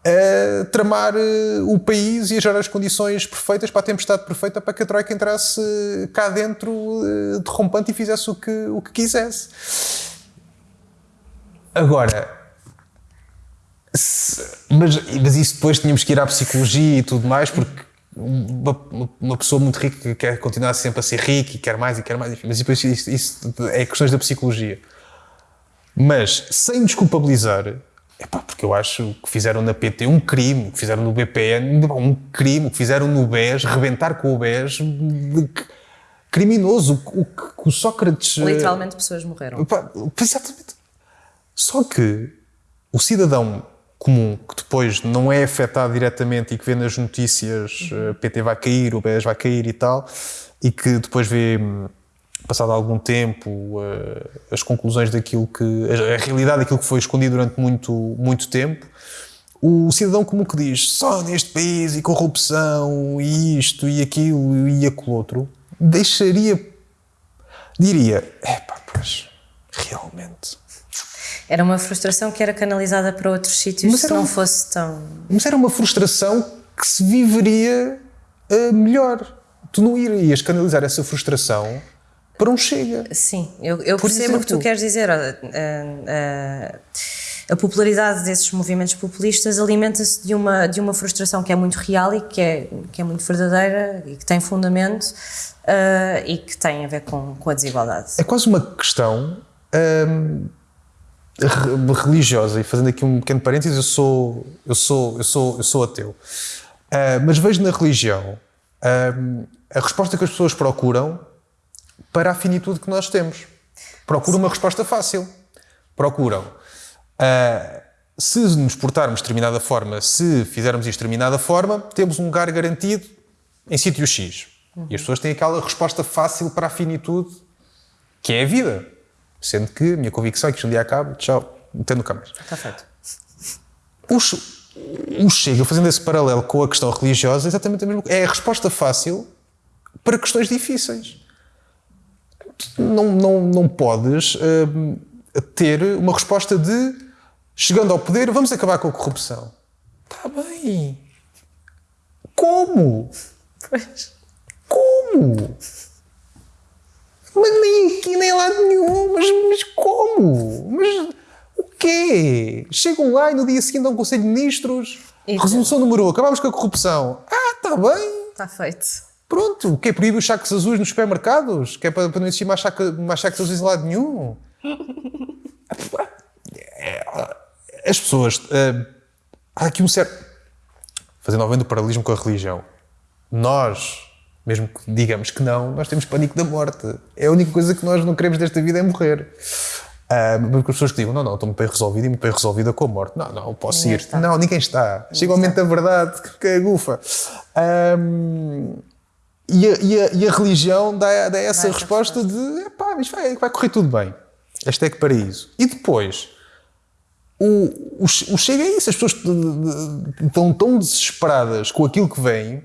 B: a tramar uh, o país e a gerar as condições perfeitas para a tempestade perfeita para que a Troika entrasse cá dentro uh, derrompante e fizesse o que, o que quisesse. Agora, mas, mas isso depois tínhamos que ir à psicologia e tudo mais, porque uma, uma, pessoa muito rica quer continuar sempre a ser rica e quer mais e quer mais, enfim, mas depois isso, isso é questões da psicologia. Mas sem desculpabilizar, pá, porque eu acho que fizeram na PT um crime, que fizeram no BPN um crime, que fizeram no BES, rebentar com o BES, criminoso. O, o, o Sócrates.
A: Literalmente pessoas morreram.
B: Pá, exatamente. Só que o cidadão comum, que depois não é afetado diretamente e que vê nas notícias uhum. Eh, PT vai cair, o BES vai cair e tal, e que depois vê, hum, passado algum tempo, eh, as conclusões daquilo que. a realidade daquilo que foi escondido durante muito, muito tempo. O cidadão comum que diz só neste país e corrupção e isto e aquilo e aquilo outro, deixaria. diria: é pá, pois, realmente
A: era uma frustração que era canalizada para outros sítios mas se não fosse tão.
B: Mas era uma frustração que se viveria uh, melhor. Tu não irias canalizar essa frustração para um chega.
A: Sim, eu, eu percebo exemplo, o que tu queres dizer. A, a, a popularidade desses movimentos populistas alimenta-se de uma, de uma frustração que é muito real e que é, que é muito verdadeira e que tem fundamento uh, e que tem a ver com, com a desigualdade.
B: É quase uma questão. Hum, religiosa, e fazendo aqui um pequeno parênteses, eu sou, eu sou, eu sou, eu sou ateu. Uh, mas vejo na religião uh, a resposta que as pessoas procuram para a finitude que nós temos. Procuram uma resposta fácil. Procuram. Uh, se nos portarmos de determinada forma, se fizermos isto de determinada forma, temos um lugar garantido em sítio X. Uhum. E as pessoas têm aquela resposta fácil para a finitude, que é a vida. Sendo que a minha convicção é que isto um dia acaba, tchau, metendo câmaras.
A: Está feito.
B: O, o Chega, fazendo esse paralelo com a questão religiosa, é exatamente a mesma coisa. É a resposta fácil para questões difíceis. Não, não, não podes uh, ter uma resposta de chegando ao poder, vamos acabar com a corrupção. Está bem. Como?
A: Pois.
B: Como? Mas nem aqui, nem lá nenhum. Mas, mas como? Mas o quê? Chegam lá e no dia seguinte dão um Conselho de Ministros. Resolução número 1. Acabamos com a corrupção. Ah, está bem.
A: Está feito.
B: Pronto. O que é proibir os sacos azuis nos supermercados? Que é para, para não existir mais, saco, mais sacos azuis em lado nenhum? [LAUGHS] As pessoas. Uh, há aqui um certo. Fazendo novamente o paralelismo com a religião. Nós mesmo que digamos que não, nós temos pânico da morte. É a única coisa que nós não queremos desta vida é morrer. Uh, porque as pessoas que digam, não, não, estou muito bem resolvido e muito bem resolvida com a morte. Não, não, posso ninguém ir. Está. Não, ninguém está. Ninguém Chega o momento da verdade, que é gufa. Um, e, a, e, a, e, a, religião dá, dá essa resposta de, pá, mas vai, vai correr tudo bem. Este é que paraíso. E depois, o, o, o Chega é isso, as pessoas estão tão desesperadas com aquilo que vem.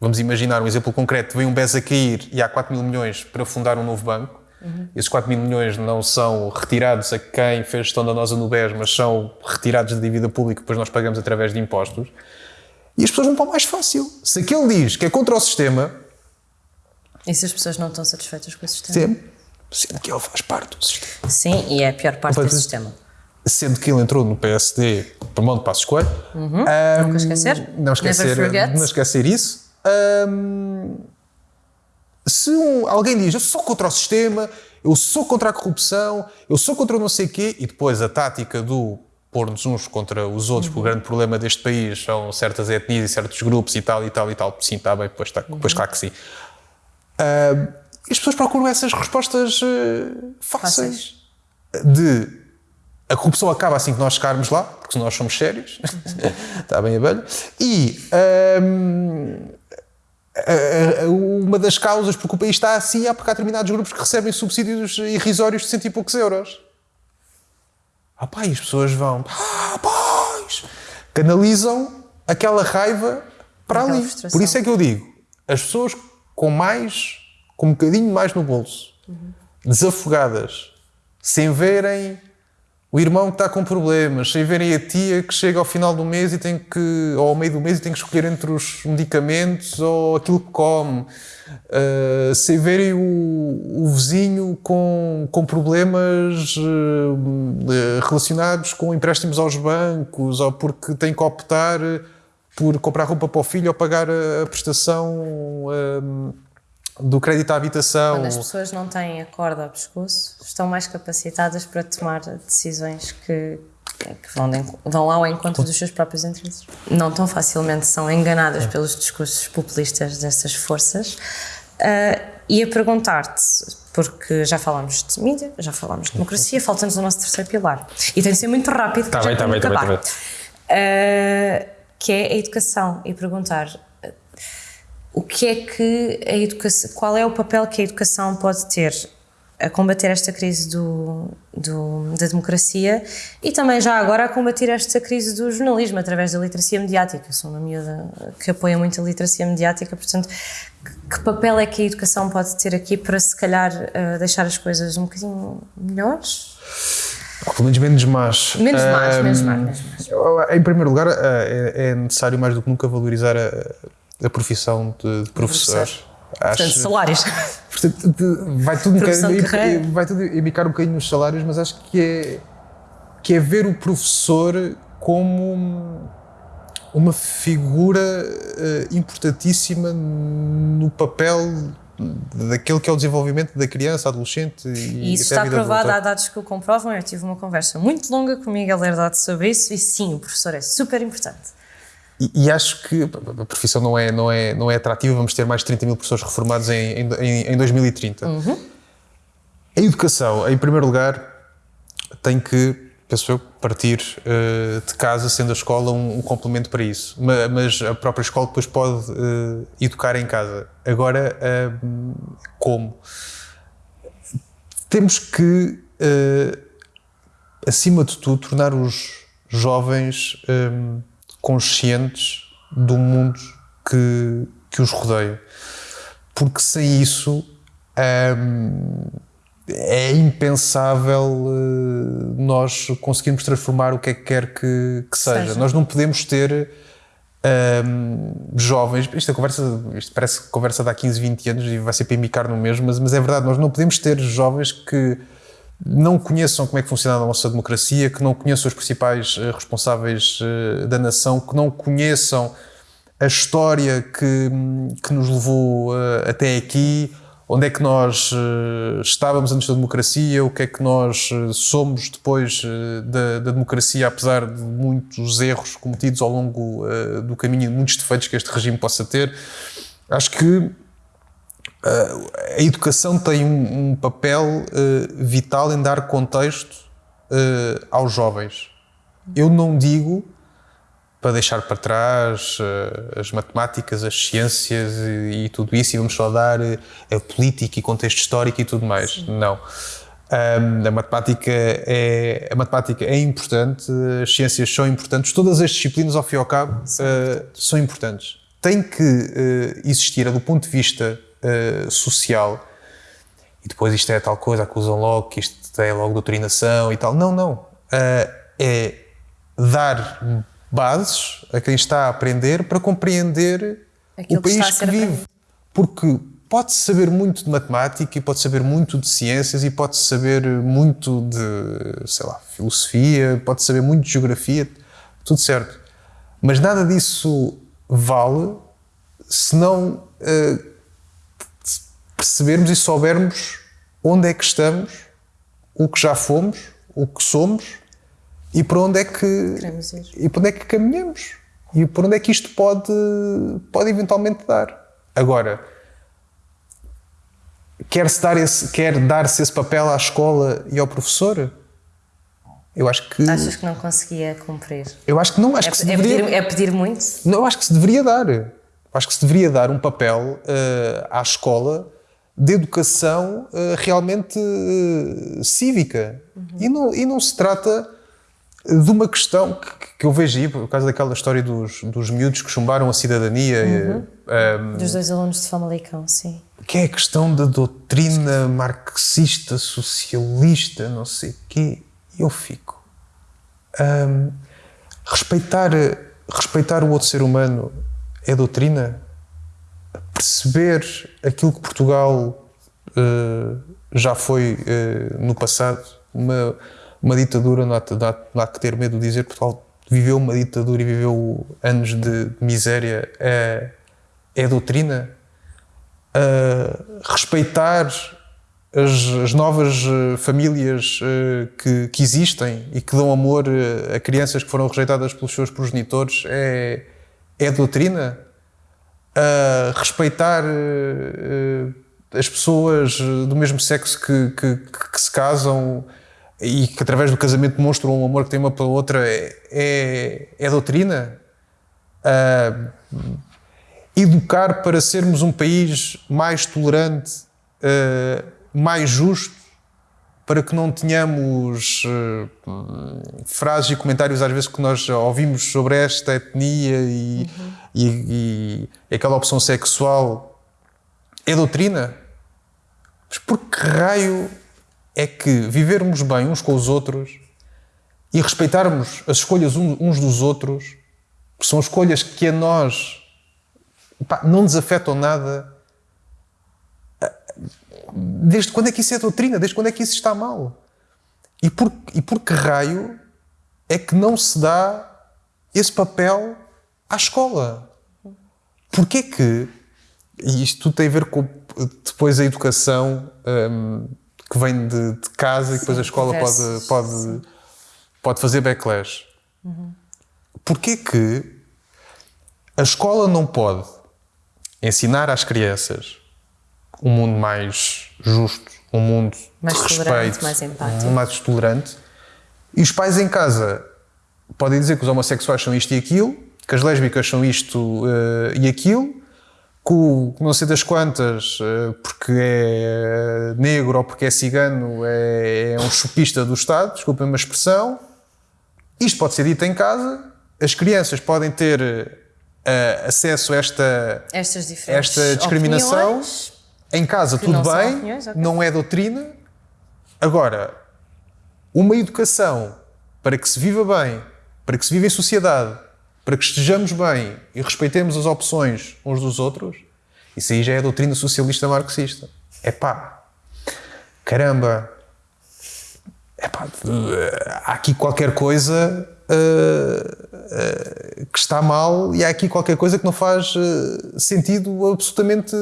B: Vamos imaginar um exemplo concreto: vem um BES a cair e há 4 mil milhões para fundar um novo banco. Uhum. Esses 4 mil milhões não são retirados a quem fez gestão danosa no BES, mas são retirados da dívida pública depois nós pagamos através de impostos. E as pessoas vão para o mais fácil. Se aquele diz que é contra o sistema.
A: E se as pessoas não estão satisfeitas com o sistema?
B: Sendo que ele faz parte do sistema.
A: Sim, e é a pior parte do sistema.
B: Sendo que ele entrou no PSD para mão de Passos Coelho.
A: Uhum. Um, Nunca esquecer.
B: Não esquecer, não esquecer isso. Um, se um, alguém diz eu sou contra o sistema, eu sou contra a corrupção, eu sou contra o não sei quê, e depois a tática do pôr-nos uns contra os outros, uhum. porque o grande problema deste país são certas etnias e certos grupos e tal e tal e tal. Sim, está bem, depois, está, uhum. depois claro que sim. Uh, as pessoas procuram essas respostas uh, fáceis. fáceis. De a corrupção acaba assim que nós chegarmos lá, porque nós somos sérios. Uhum. está [LAUGHS] bem a velha. E. Um, uma das causas porque o país está assim é porque há determinados grupos que recebem subsídios irrisórios de cento e poucos euros. Ah pá, e as pessoas vão, ah, pois, canalizam aquela raiva para aquela ali. Frustração. Por isso é que eu digo, as pessoas com mais, com um bocadinho mais no bolso, uhum. desafogadas, sem verem o irmão que está com problemas, sem verem a tia que chega ao final do mês e tem que, ou ao meio do mês e tem que escolher entre os medicamentos ou aquilo que come, uh, sem verem o, o, vizinho com, com problemas uh, relacionados com empréstimos aos bancos ou porque tem que optar por comprar roupa para o filho ou pagar a, a prestação. Uh, do crédito à habitação.
A: Quando as pessoas não têm a corda ao pescoço, estão mais capacitadas para tomar decisões que, que vão, de, vão ao encontro dos seus próprios interesses. Não tão facilmente são enganadas pelos discursos populistas dessas forças. Uh, e a perguntar-te, porque já falámos de mídia, já falámos de democracia, falta-nos o nosso terceiro pilar. E tem de ser muito rápido,
B: tá bem, tá bem, tá bem, tá bem.
A: Uh, que é a educação. E perguntar o que é que a educação, qual é o papel que a educação pode ter a combater esta crise do, do, da democracia e também já agora a combater esta crise do jornalismo através da literacia mediática. Sou uma miúda que apoia muito a literacia mediática, portanto, que, que papel é que a educação pode ter aqui para se calhar uh, deixar as coisas um bocadinho melhores?
B: Pelo menos menos más.
A: Menos más, menos más, menos más.
B: Em primeiro lugar, eh, é, é necessário mais do que nunca valorizar a a profissão de, de professor. Acho,
A: portanto, salários. [LAUGHS]
B: Portanto, vai tudo, um bocadinho, vai tudo indicar um bocadinho nos salários, mas acho que é, que é ver o professor como uma figura uh, importantíssima no papel daquele que é o desenvolvimento da criança, adolescente e,
A: e isso está provado, há dados que o comprovam. Eu tive uma conversa muito longa com o Miguel Herdade sobre isso e sim, o professor é super importante.
B: E, e, acho que a profissão não é, não, é, não é atrativa, vamos ter mais de 30 mil professores reformados em, em, em 2030. Uhum. A educação, em primeiro lugar, tem que, penso eu, partir uh, de casa, sendo a escola um, um, complemento para isso. Mas, mas, a própria escola depois pode uh, educar em casa. Agora, uh, como? Temos que, acima de tudo, tornar os jovens conscientes do mundo que, que os rodeia. Porque sem isso hum, é impensável uh, nós conseguirmos transformar o que é que quer que, que seja. seja. Nós não podemos ter um, jovens. Isto, é conversa, isto parece conversa de há 15, 20 anos e vai ser para imicar no mesmo, mas, mas é verdade, nós não podemos ter jovens que não conheçam como é que funciona a nossa democracia, que não conheçam os principais uh, responsáveis uh, da nação, que não conheçam a história que, que nos levou uh, até aqui, onde é que nós estávamos antes da democracia, o que é que nós somos depois da, da, democracia, apesar de muitos erros cometidos ao longo do caminho, muitos defeitos que este regime possa ter. Acho que a educação tem um, um papel uh, vital em dar contexto uh, aos jovens. Eu não digo para deixar para trás as matemáticas, as ciências e, e, tudo isso, e vamos só dar a política e contexto histórico e tudo mais. Sim. Não. Um, a, matemática é, a matemática é importante, as ciências são importantes, todas as disciplinas, ao fim e ao cabo, uh, são importantes. Tem que uh, existir, do ponto de vista uh, social, e depois isto é tal coisa, acusam logo que isto é logo doutrinação e tal. Não, não. é dar bases a quem está a aprender para compreender Aquilo o país que, que vive. Porque pode-se saber muito de matemática e pode saber muito de ciências e pode-se saber muito de, sei lá, filosofia, pode saber muito de geografia, tudo certo. Mas nada disso vale se não uh, percebermos e soubermos onde é que estamos, o que já fomos, o que somos e para onde é que e para onde é que caminhamos e para onde é que isto pode pode eventualmente dar. Agora, quer-se dar esse, quer dar-se esse papel à escola e ao professor? Eu acho que.
A: Achas que não conseguia cumprir?
B: Eu acho que não. Acho é, que se
A: é
B: deveria,
A: pedir, é pedir muito?
B: Não, eu acho que se deveria dar. Eu acho que se deveria dar um papel uh, à escola de educação uh, realmente uh, cívica. Uhum. E, não, e não se trata de uma questão que, que eu vejo aí, por causa daquela história dos, dos miúdos que chumbaram a cidadania. Uhum. Um,
A: ehm, dos dois alunos de Famalicão, sim.
B: Que é a questão da doutrina marxista, socialista, não sei o quê. Eu fico. Um, ehm, respeitar, respeitar o outro ser humano é doutrina? Perceber aquilo que Portugal uh, já foi uh, no passado, uma uma ditadura, não há, não há que ter medo de dizer, Portugal viveu uma ditadura e viveu anos de miséria, é, é doutrina. Uh, respeitar as, as, novas famílias uh, que, que, existem e que dão amor a crianças que foram rejeitadas pelos seus progenitores é, é doutrina. Respeitar as pessoas do mesmo sexo que, que, que se casam e que através do casamento demonstram um amor que tem uma pela outra é, é, é doutrina? Uh, educar para sermos um país mais tolerante, uh, mais justo, para que não tenhamos uh, frases e comentários às vezes que nós ouvimos sobre esta etnia e, uhum. e, e aquela opção sexual. É doutrina? Mas por que raio é que vivermos bem uns com os outros e respeitarmos as escolhas uns dos outros, que são escolhas que a nós pá, não nos afetam nada. Desde quando é que isso é doutrina? Desde quando é que isso está mal? E por, e por que raio é que não se dá esse papel à escola? Porquê que, e isto tudo tem a ver com depois a educação. Hum, que vem de, de casa Sim, e depois a escola pode, pode, pode fazer backlash. Uhum. Porquê que a escola não pode ensinar às crianças um mundo mais justo, um mundo mais de respeito,
A: mais empático,
B: mais tolerante, e os pais em casa podem dizer que os homossexuais são isto e aquilo, que as lésbicas são isto uh, e aquilo, com não sei das quantas, eh, porque é negro ou porque é cigano, é, é um chupista do Estado, desculpem uma expressão. Isto pode ser dito em casa, as crianças podem ter uh, acesso a esta, esta discriminação. Opiniões, em casa, tudo bem, opiniões, okay. não é doutrina. Agora, uma educação para que se viva bem, para que se viva em sociedade, para que estejamos bem e respeitemos as opções uns dos outros, isso aí já é a doutrina socialista marxista. É pá, caramba, é pá, há aqui qualquer coisa uh, uh, que está mal e há aqui qualquer coisa que não faz uh, sentido absolutamente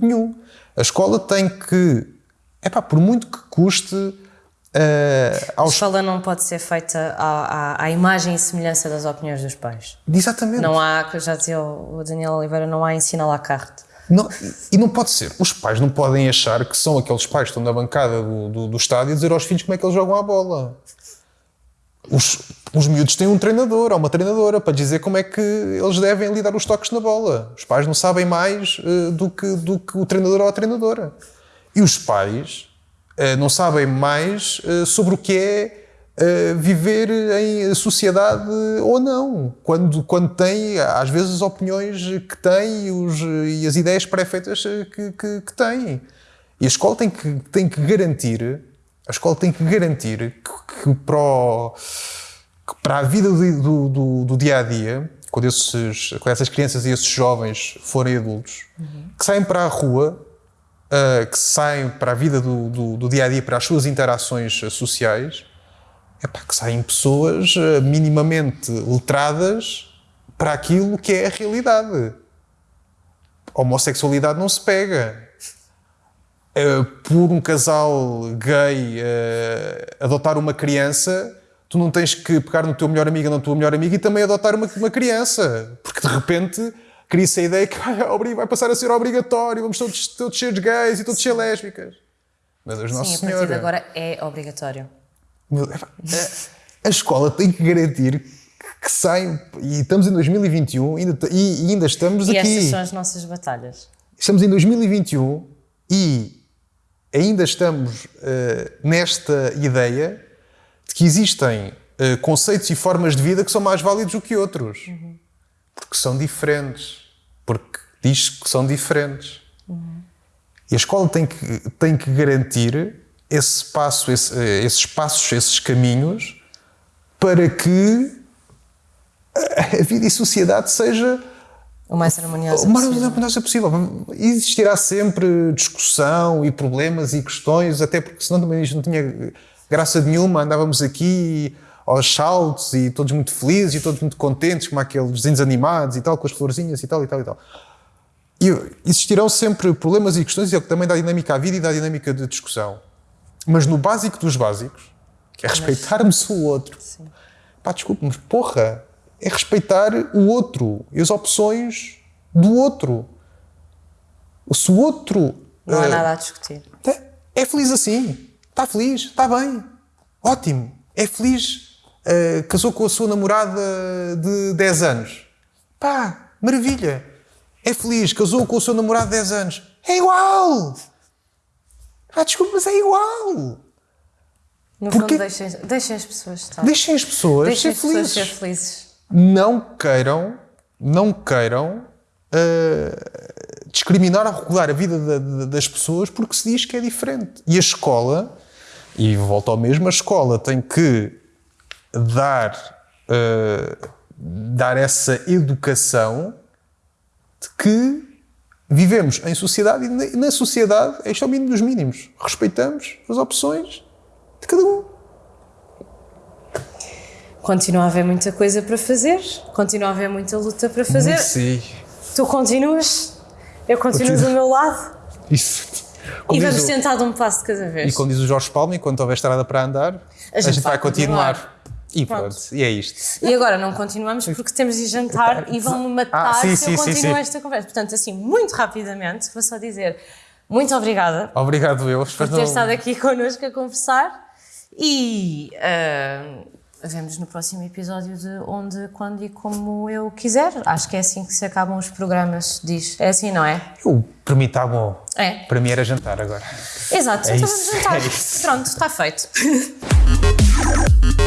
B: nenhum. A escola tem que, é pá, por muito que custe,
A: Uh, aos... A escola não pode ser feita à, à, à, imagem e semelhança das opiniões dos pais.
B: Exatamente.
A: Não há, já dizia o Daniel Oliveira, não há ensino à la carte.
B: Não, e não pode ser. Os pais não podem achar que são aqueles pais que estão na bancada do, do, do estádio e dizer aos filhos como é que eles jogam a bola. Os, os miúdos têm um treinador ou uma treinadora para dizer como é que eles devem lidar os toques na bola. Os pais não sabem mais uh, do, que, do que o treinador ou a treinadora. E os pais uh, não sabem mais uh, sobre o que é viver em sociedade ou não. Quando, quando têm, às vezes, as opiniões que têm os, e as ideias pré-feitas que, que, que têm. E a escola tem que, tem que garantir, a escola tem que garantir que, que para, o, que para a vida do, do, do, dia a dia, quando, esses, quando essas crianças e esses jovens forem adultos, uhum. que saem para a rua uh, que saem para a vida do, do, do, dia a dia, para as suas interações sociais, é para que saem pessoas uh, minimamente letradas para aquilo que é a realidade. A homossexualidade não se pega. Uh, por um casal gay adotar uma criança, tu não tens que pegar no teu melhor amigo ou na tua melhor amiga e também adotar uma, uma criança. Porque de repente cria-se a ideia que [LAUGHS] vai, vai, passar a ser obrigatório, vamos todos, todos ser gays e todos ser lésbicas. Mas Nosso Senhor. a partir
A: de agora é obrigatório.
B: A, a escola tem que garantir que saem, e estamos em 2021 ainda, e, e ainda estamos
A: e
B: aqui.
A: E estas são as nossas batalhas.
B: Estamos em 2021 e ainda estamos uh, nesta ideia de que existem uh, conceitos e formas de vida que são mais válidos do que outros. Uhum porque são diferentes. Porque diz que são diferentes. Uhum. E a escola tem que, tem que garantir esse passo, esse, esses passos, esses caminhos para que a vida e a sociedade seja
A: o mais harmoniosa o mais
B: harmoniosa possível. Existirá sempre discussão e problemas e questões, até porque senão também isto não tinha graça nenhuma, andávamos aqui aos saltos e todos muito felizes e todos muito contentes, como aqueles desenhos animados e tal, com as florzinhas e tal e tal e tal. E existirão sempre problemas e questões, e é o que também dá dinâmica à vida e dá dinâmica de discussão. Mas no básico dos básicos, que é respeitarmos o outro. Sim. Pá, desculpe, mas porra, é respeitar o outro e as opções do outro. Se o outro.
A: Não há uh, nada a discutir.
B: É, é feliz assim. Está feliz, está bem. Ótimo. É feliz uh, casou com a sua namorada de 10 anos. Pá, maravilha. É feliz, casou com o seu namorado de 10 anos. É igual! Ah, desculpa, mas é igual!
A: No Porque... fundo, deixem, deixem as pessoas estar.
B: Deixem as pessoas, deixem ser, as felizes.
A: pessoas ser felizes.
B: Não queiram, não queiram uh, discriminar ou regular a vida da, da, das pessoas porque se diz que é diferente. E a escola, e volto ao mesmo, a escola tem que dar, uh, dar essa educação de que vivemos em sociedade e na sociedade este é o mínimo dos mínimos. Respeitamos as opções de cada um.
A: Continua a haver muita coisa para fazer, continua a haver muita luta para fazer.
B: Sim.
A: Tu continuas, eu continuo Continua. do meu lado.
B: Isso.
A: Como e vamos o... tentar de um passo de cada vez.
B: E como diz o Jorge Palma, enquanto houver estrada para andar, a gente, a gente vai, vai continuar. continuar. E pronto. pronto. e é isto.
A: E agora não continuamos porque temos de jantar e vão-me matar ah, sim, se sim, eu continuo sim, esta conversa. Portanto, assim, muito rapidamente, vou só dizer muito obrigada.
B: Obrigado eu.
A: Por ter não... estado aqui [LAUGHS] connosco a conversar e uh, vemos no próximo episódio de Onde, Quando e Como Eu Quiser. Acho que é assim que se acabam os programas, diz. É assim, não é?
B: Eu, para mim está bom. É. Para mim era jantar agora.
A: Exato, é então isso, vamos jantar. É Pronto, está feito. [LAUGHS]